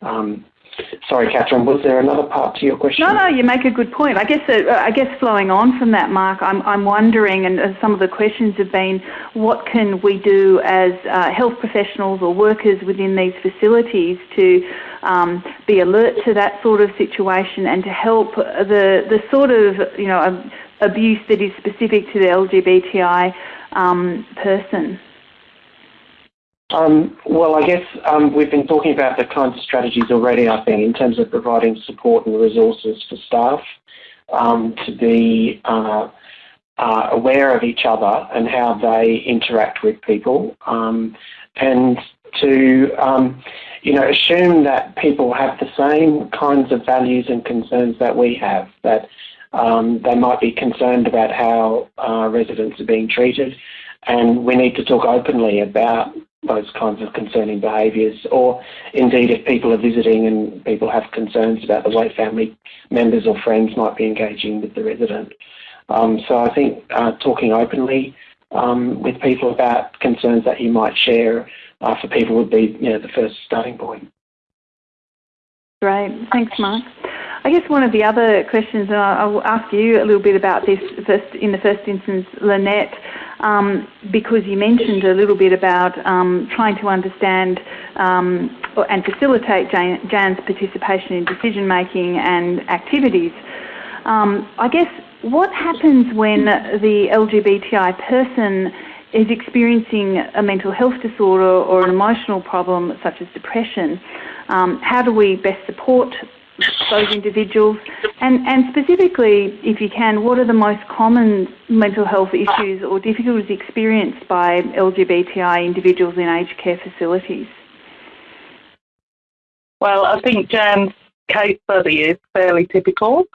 Um, Sorry, Catherine, was there another part to your question? No, no, you make a good point. I guess, uh, I guess flowing on from that, Mark, I'm, I'm wondering, and uh, some of the questions have been, what can we do as uh, health professionals or workers within these facilities to um, be alert to that sort of situation and to help the, the sort of, you know, abuse that is specific to the LGBTI um, person? Um, well, I guess um, we've been talking about the kinds of strategies already, I think, in terms of providing support and resources for staff um, to be uh, uh, aware of each other and how they interact with people and to, um, you know, assume that people have the same kinds of values and concerns that we have, that they might be concerned about how uh, residents are being treated. And we need to talk openly about those kinds of concerning behaviours, or indeed if people are visiting and people have concerns about the way family members or friends might be engaging with the resident. Um, so I think uh, talking openly um, with people about concerns that you might share uh, for people would be you know, the first starting point. Great, thanks Mark. I guess one of the other questions, and I'll ask you a little bit about this first in the first instance, Lynette, um, because you mentioned a little bit about um, trying to understand um, and facilitate Jan's participation in decision making and activities. Um, I guess what happens when the LGBTI person is experiencing a mental health disorder or an emotional problem such as depression? Um, how do we best support those individuals? And, and specifically, if you can, what are the most common mental health issues or difficulties experienced by LGBTI individuals in aged care facilities? Well, I think Jan's case study is fairly typical.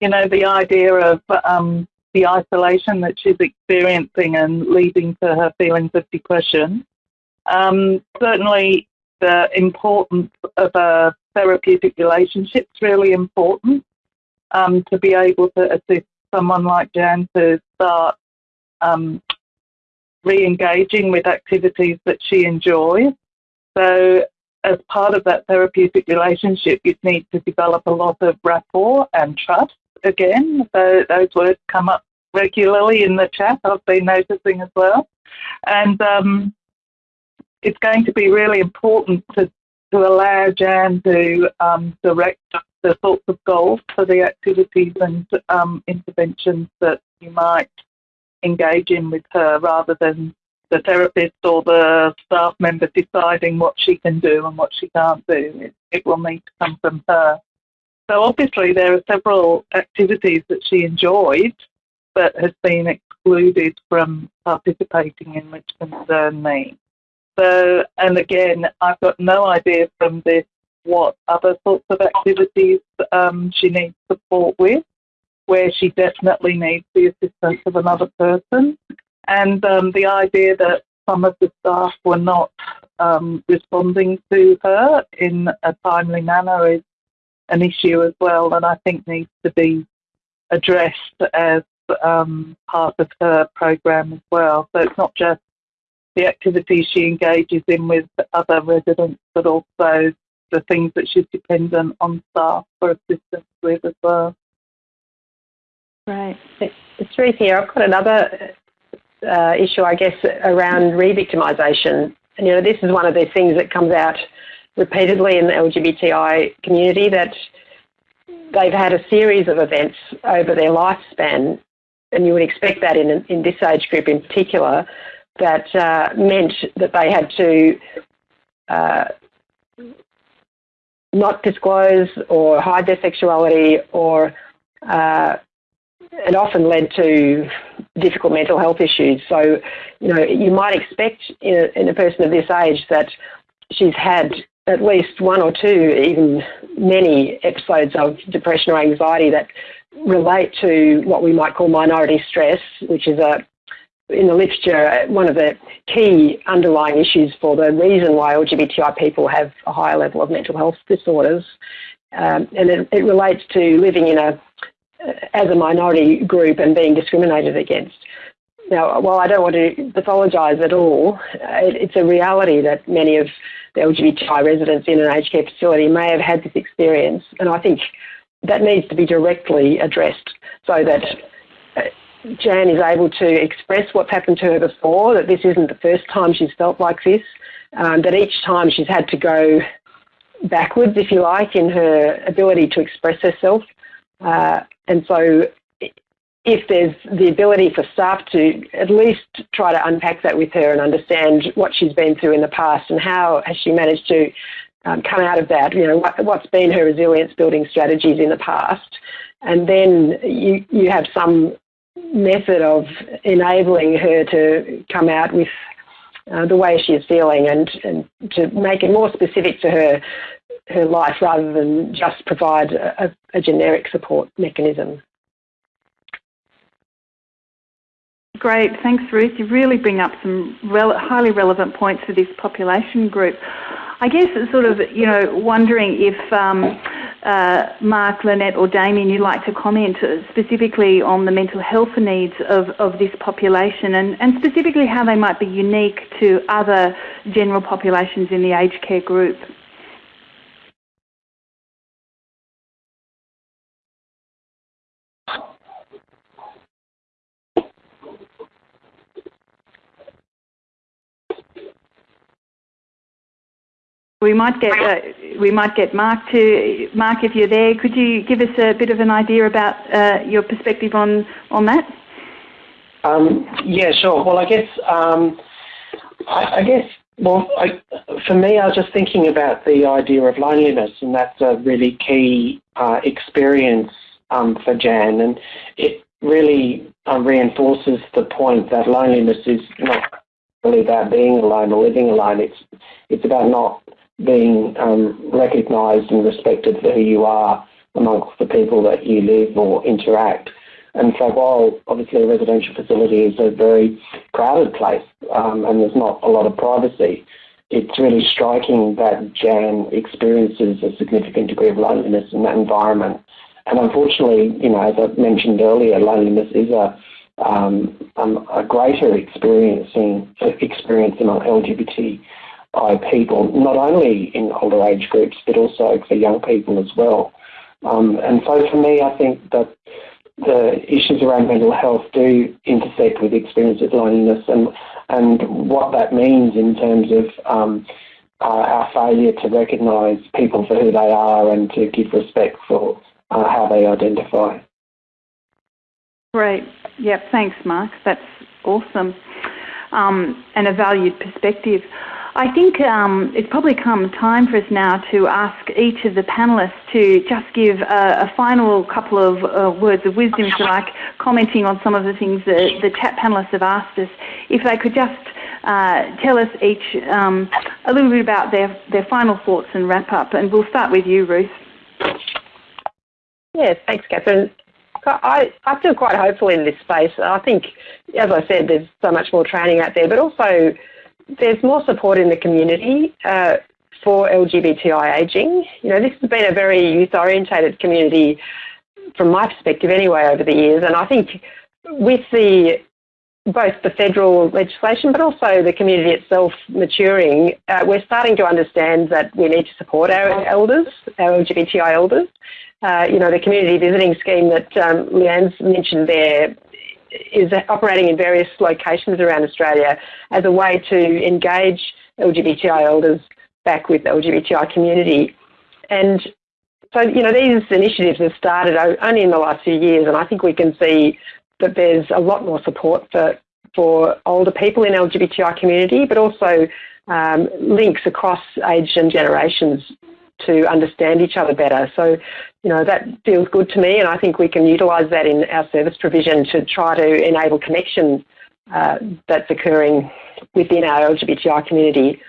You know, the idea of um, the isolation that she's experiencing and leading to her feelings of depression. Um, certainly, the importance of a therapeutic relationship is really important um, to be able to assist someone like Jan to start um, re-engaging with activities that she enjoys. So as part of that therapeutic relationship, you need to develop a lot of rapport and trust again. So those words come up regularly in the chat, I've been noticing as well. And um, it's going to be really important to, to allow Jan to um, direct the sorts of goals for the activities and um, interventions that you might engage in with her rather than the therapist or the staff member deciding what she can do and what she can't do. It, it will need to come from her. So obviously there are several activities that she enjoyed but has been excluded from participating in which concern me. So, and again, I've got no idea from this what other sorts of activities um, she needs support with, where she definitely needs the assistance of another person. And um, the idea that some of the staff were not um, responding to her in a timely manner is an issue as well that I think needs to be addressed as um, part of her program as well. So it's not just the activities she engages in with other residents, but also the things that she's dependent on staff for assistance with as well. Right. It's Ruth here. I've got another uh, issue, I guess, around re-victimisation. And, you know, this is one of those things that comes out repeatedly in the LGBTI community that they've had a series of events over their lifespan, and you would expect that in, in this age group in particular, that uh, meant that they had to uh, not disclose or hide their sexuality or uh, it often led to difficult mental health issues. So, you know, you might expect in a, in a person of this age that she's had at least one or two, even many episodes of depression or anxiety that relate to what we might call minority stress, which is a in the literature, one of the key underlying issues for the reason why LGBTI people have a higher level of mental health disorders. Um, and it, it, relates to living in a, as a minority group and being discriminated against. Now, while I don't want to pathologise at all, it, it's a reality that many of the LGBTI residents in an aged care facility may have had this experience. And I think that needs to be directly addressed so that uh, Jan is able to express what's happened to her before, that this isn't the first time she's felt like this, um, that each time she's had to go backwards, if you like, in her ability to express herself. Uh, and so if there's the ability for staff to at least try to unpack that with her and understand what she's been through in the past and how has she managed to um, come out of that, you know, what, what's been her resilience building strategies in the past. And then you, you have some method of enabling her to come out with uh, the way she is feeling and, and to make it more specific to her her life rather than just provide a, a generic support mechanism. Great, thanks Ruth. You really bring up some highly relevant points for this population group. I guess it's sort of, you know, wondering if um, uh, Mark, Lynette or Damien, you'd like to comment specifically on the mental health needs of, of this population and, and specifically how they might be unique to other general populations in the aged care group. We might get uh, we might get Mark to Mark if you're there. Could you give us a bit of an idea about uh, your perspective on on that? Um, yeah, sure. Well, I guess um, I, I, guess well, I, for me, I was just thinking about the idea of loneliness, and that's a really key uh, experience um, for Jan, and it really uh, reinforces the point that loneliness is not really about being alone or living alone. It's it's about not being um, recognised and respected for who you are amongst the people that you live or interact. And so while obviously a residential facility is a very crowded place um, and there's not a lot of privacy, it's really striking that Jan experiences a significant degree of loneliness in that environment. And unfortunately, you know, as I mentioned earlier, loneliness is a um, um, a greater experiencing experience among LGBT by people, not only in older age groups, but also for young people as well. Um, and so for me, I think that the issues around mental health do intersect with experience of loneliness and, and what that means in terms of um, uh, our failure to recognise people for who they are and to give respect for uh, how they identify. Great. Yep. Thanks, Mark. That's awesome. Um, and a valued perspective. I think um, it's probably come time for us now to ask each of the panellists to just give a, a final couple of uh, words of wisdom, if you like, commenting on some of the things that the chat panellists have asked us. If they could just uh, tell us each um, a little bit about their, their final thoughts and wrap up. And we'll start with you, Ruth. Yes, thanks, Catherine. I, I feel quite hopeful in this space. I think, as I said, there's so much more training out there, but also there's more support in the community uh, for LGBTI ageing. You know, this has been a very youth-orientated community from my perspective anyway over the years, and I think with the both the federal legislation but also the community itself maturing, uh, we're starting to understand that we need to support our elders, our LGBTI elders. Uh, you know, the community visiting scheme that um, Leanne's mentioned there is operating in various locations around Australia as a way to engage LGBTI elders back with the LGBTI community. And so, you know, these initiatives have started only in the last few years, and I think we can see that there's a lot more support for, for older people in LGBTI community, but also um, links across age and generations to understand each other better. So, you know, that feels good to me, and I think we can utilise that in our service provision to try to enable connection uh, that's occurring within our LGBTI community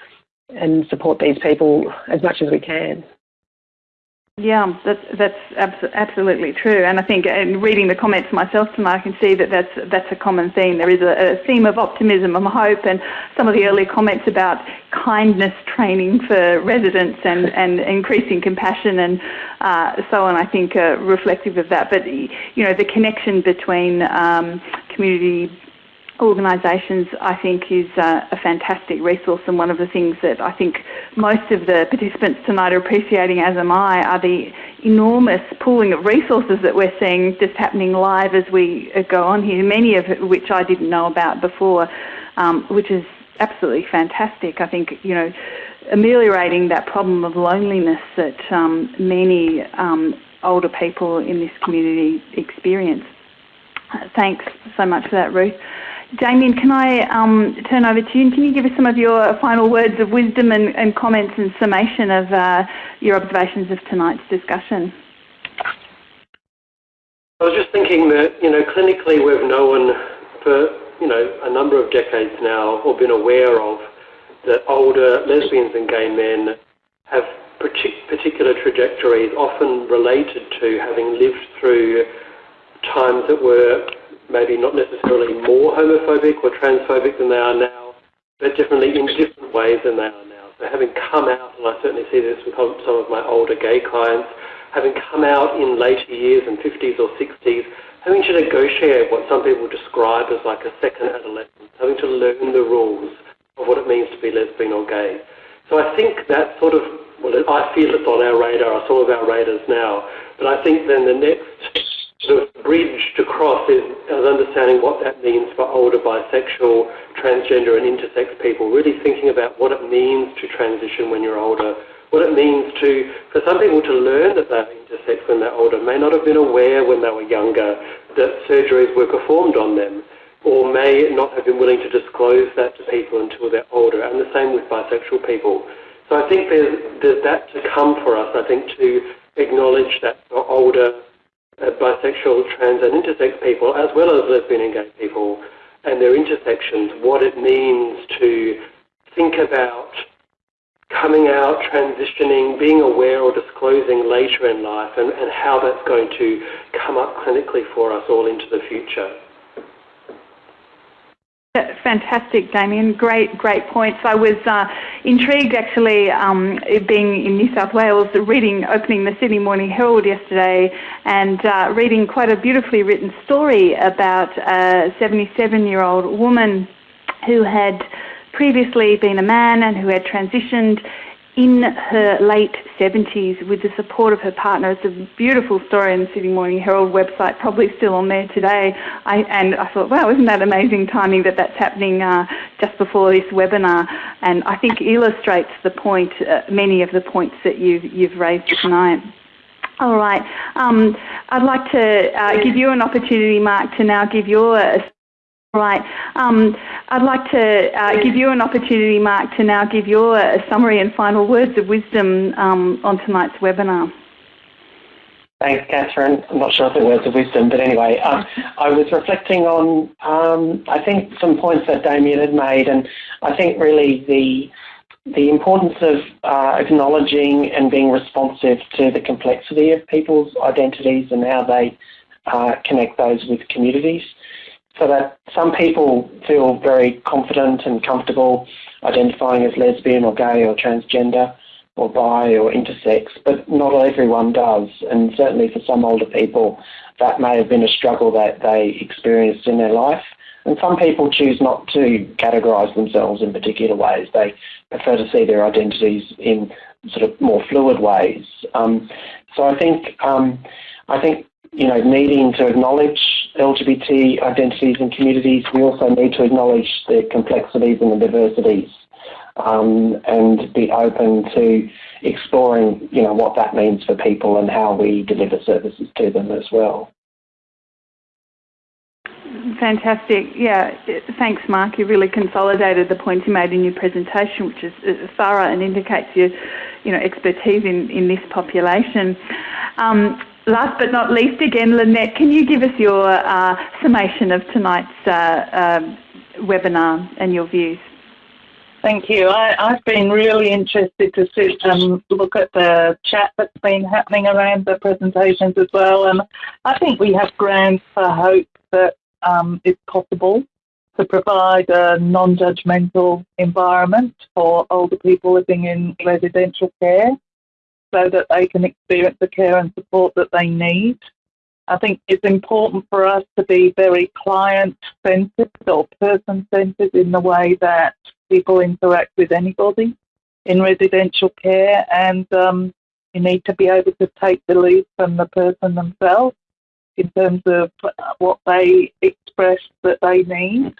and support these people as much as we can. Yeah, that's that's abs- absolutely true, and I think in reading the comments myself tonight, I can see that that's that's a common theme. There is a, a theme of optimism and hope, and some of the early comments about kindness training for residents and, [LAUGHS] and increasing compassion and uh, so on. I think are reflective of that. But you know, the connection between um, community organisations, I think, is uh, a fantastic resource. And one of the things that I think most of the participants tonight are appreciating, as am I, are the enormous pooling of resources that we're seeing just happening live as we uh, go on here, many of which I didn't know about before, um, which is absolutely fantastic. I think, you know, ameliorating that problem of loneliness that um, many um, older people in this community experience. Thanks so much for that, Ruth. Damien, can I um, turn over to you and can you give us some of your final words of wisdom and, and comments and summation of uh, your observations of tonight's discussion? I was just thinking that, you know, clinically we've known for, you know, a number of decades now or been aware of that older lesbians and gay men have particular trajectories often related to having lived through times that were maybe not necessarily more homophobic or transphobic than they are now, but definitely in different ways than they are now. So having come out, and I certainly see this with some of my older gay clients, having come out in later years in 50s or 60s, having to negotiate what some people describe as like a second adolescence, having to learn the rules of what it means to be lesbian or gay. So I think that sort of, well, I feel it's on our radar, it's all of our radars now, but I think then the next the bridge to cross is, understanding what that means for older bisexual, transgender and intersex people, really thinking about what it means to transition when you're older, what it means to, for some people to learn that they're intersex when they're older, may not have been aware when they were younger that surgeries were performed on them, or may not have been willing to disclose that to people until they're older, and the same with bisexual people. So I think there's, there's that to come for us, I think, to acknowledge that for older Uh, bisexual, trans and intersex people, as well as lesbian and gay people, and their intersections, what it means to think about coming out, transitioning, being aware or disclosing later in life, and, and how that's going to come up clinically for us all into the future. Fantastic, Damien. Great, great points. I was uh, intrigued actually, um, being in New South Wales, reading, opening the Sydney Morning Herald yesterday and uh, reading quite a beautifully written story about a 77 year old woman who had previously been a man and who had transitioned in her late 70s with the support of her partner. It's a beautiful story in the Sydney Morning Herald website, probably still on there today. I, and I thought, wow, isn't that amazing timing that that's happening uh, just before this webinar? And I think illustrates the point, uh, many of the points that you've, you've raised tonight. All right. Um, I'd like to uh, give you an opportunity, Mark, to now give your Right. Um, I'd like to uh, give you an opportunity, Mark, to now give your uh, summary and final words of wisdom um, on tonight's webinar. Thanks, Catherine. I'm not sure if it words of wisdom, but anyway, um, I was reflecting on, um, I think, some points that Damien had made, and I think really the the importance of uh, acknowledging and being responsive to the complexity of people's identities and how they uh, connect those with communities so that some people feel very confident and comfortable identifying as lesbian or gay or transgender or bi or intersex, but not everyone does. And certainly for some older people, that may have been a struggle that they experienced in their life. And some people choose not to categorise themselves in particular ways. They prefer to see their identities in sort of more fluid ways. Um, so I think um, I think you know needing to acknowledge LGBT identities and communities, we also need to acknowledge the complexities and the diversities um, and be open to exploring, you know, what that means for people and how we deliver services to them as well. Fantastic. Yeah, thanks, Mark. You really consolidated the points you made in your presentation, which is thorough and indicates your, you know, expertise in, in this population. Um, last but not least, again, Lynette, can you give us your uh, summation of tonight's uh, um, webinar and your views? Thank you. I, have been really interested to sit and look at the chat that's been happening around the presentations as well. And I think we have grounds for hope that um, it's possible to provide a non-judgmental environment for older people living in residential care so that they can experience the care and support that they need. I think it's important for us to be very client-centred or person-centred in the way that people interact with anybody in residential care, and um, you need to be able to take the lead from the person themselves in terms of what they express that they need.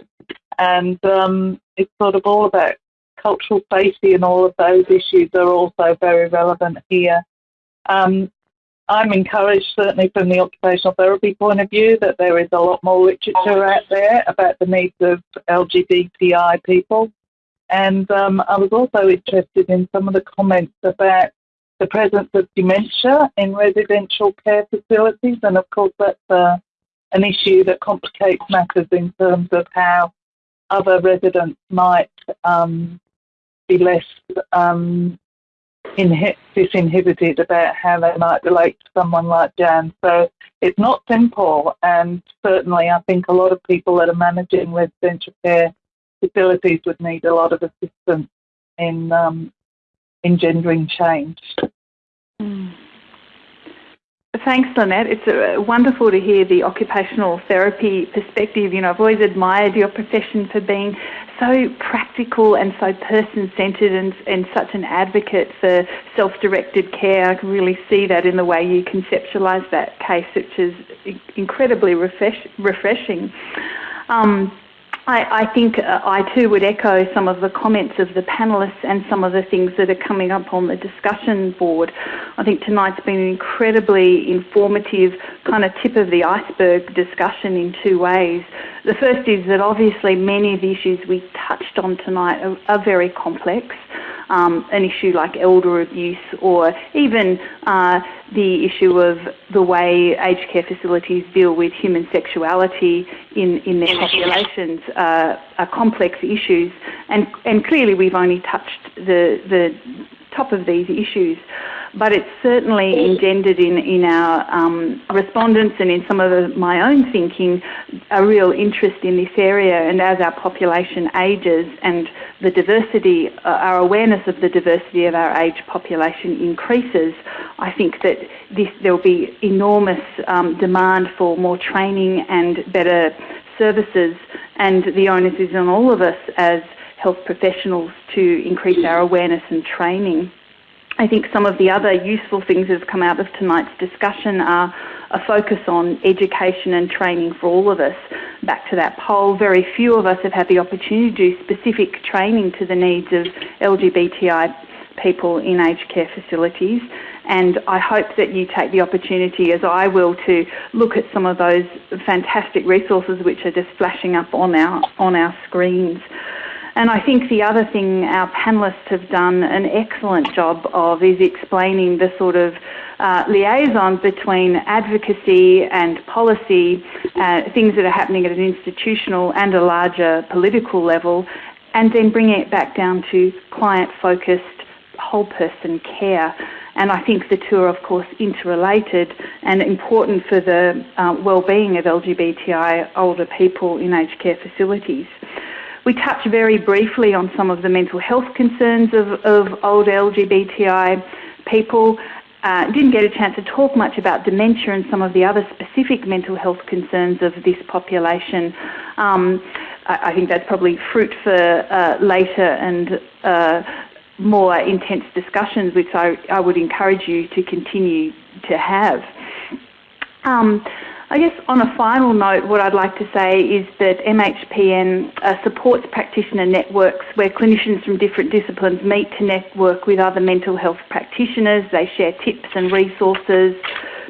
And um, it's sort of all about cultural safety and all of those issues are also very relevant here. Um, I'm encouraged, certainly from the occupational therapy point of view, that there is a lot more literature out there about the needs of LGBTI people. And um, I was also interested in some of the comments about the presence of dementia in residential care facilities. And of course, that's uh, an issue that complicates matters in terms of how other residents might um, be less um, disinhibited about how they might relate to someone like Jan. So it's not simple, and certainly I think a lot of people that are managing residential care facilities would need a lot of assistance in um, engendering change. Mm. Thanks, Lynette. It's uh, wonderful to hear the occupational therapy perspective. You know, I've always admired your profession for being so practical and so person-centred and, and such an advocate for self-directed care. I can really see that in the way you conceptualise that case, which is incredibly refresh, refreshing. Um, I, I think uh, I too would echo some of the comments of the panellists and some of the things that are coming up on the discussion board. I think tonight's been an incredibly informative kind of tip of the iceberg discussion in two ways. The first is that obviously many of the issues we touched on tonight are, are very complex um, an issue like elder abuse or even uh, the issue of the way aged care facilities deal with human sexuality in, in their populations uh, complex issues. And, and clearly we've only touched the, the top of these issues but it's certainly engendered in, in our um, respondents and in some of the, my own thinking a real interest in this area. And as our population ages and the diversity, uh, our awareness of the diversity of our age population increases, I think that this, there will be enormous um, demand for more training and better services. And the onus is on all of us as health professionals to increase our awareness and training. I think some of the other useful things that have come out of tonight's discussion are a focus on education and training for all of us. Back to that poll, very few of us have had the opportunity to do specific training to the needs of LGBTI people in aged care facilities. And I hope that you take the opportunity, as I will, to look at some of those fantastic resources which are just flashing up on our on our screens. And I think the other thing our panellists have done an excellent job of is explaining the sort of uh, liaison between advocacy and policy, uh, things that are happening at an institutional and a larger political level, and then bringing it back down to client focused, whole person care. And I think the two are, of course, interrelated and important for the uh, well-being of LGBTI older people in aged care facilities. We touch very briefly on some of the mental health concerns of, of old LGBTI people. Uh, didn't get a chance to talk much about dementia and some of the other specific mental health concerns of this population. Um, I, I, think that's probably fruit for uh, later and uh, more intense discussions, which I, I would encourage you to continue to have. Um, I guess on a final note, what I'd like to say is that MHPN uh, supports practitioner networks where clinicians from different disciplines meet to network with other mental health practitioners. They share tips and resources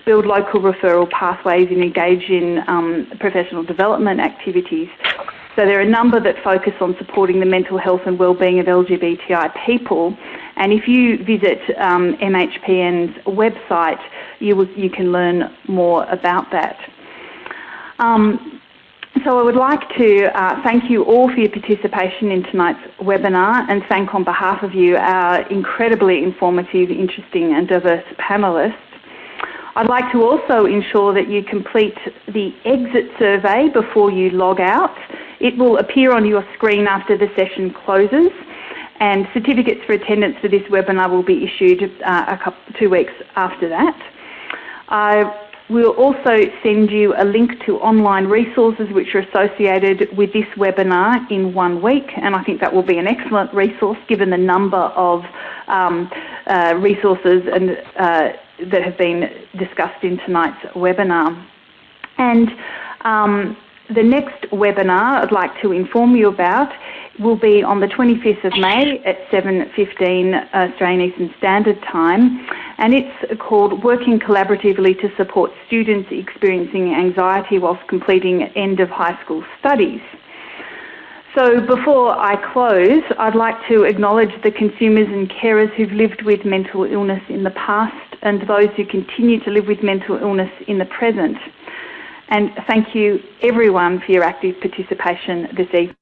build local referral pathways and engage in um, professional development activities. So there are a number that focus on supporting the mental health and wellbeing of LGBTI people. And if you visit um, MHPN's website, you, will, you can learn more about that. Um, so I would like to uh, thank you all for your participation in tonight's webinar and thank on behalf of you our incredibly informative, interesting and diverse panellists. I'd like to also ensure that you complete the exit survey before you log out. It will appear on your screen after the session closes and certificates for attendance for this webinar will be issued uh, a couple, two weeks after that. Uh, We'll also send you a link to online resources which are associated with this webinar in one week, and I think that will be an excellent resource given the number of um, uh, resources and, uh, that have been discussed in tonight's webinar. And um, the next webinar I'd like to inform you about will be on the 25th of May at 7.15 uh, Australian Eastern Standard Time and it's called Working Collaboratively to Support Students Experiencing Anxiety whilst Completing End of High School Studies. So before I close, I'd like to acknowledge the consumers and carers who've lived with mental illness in the past and those who continue to live with mental illness in the present. And thank you everyone for your active participation this evening.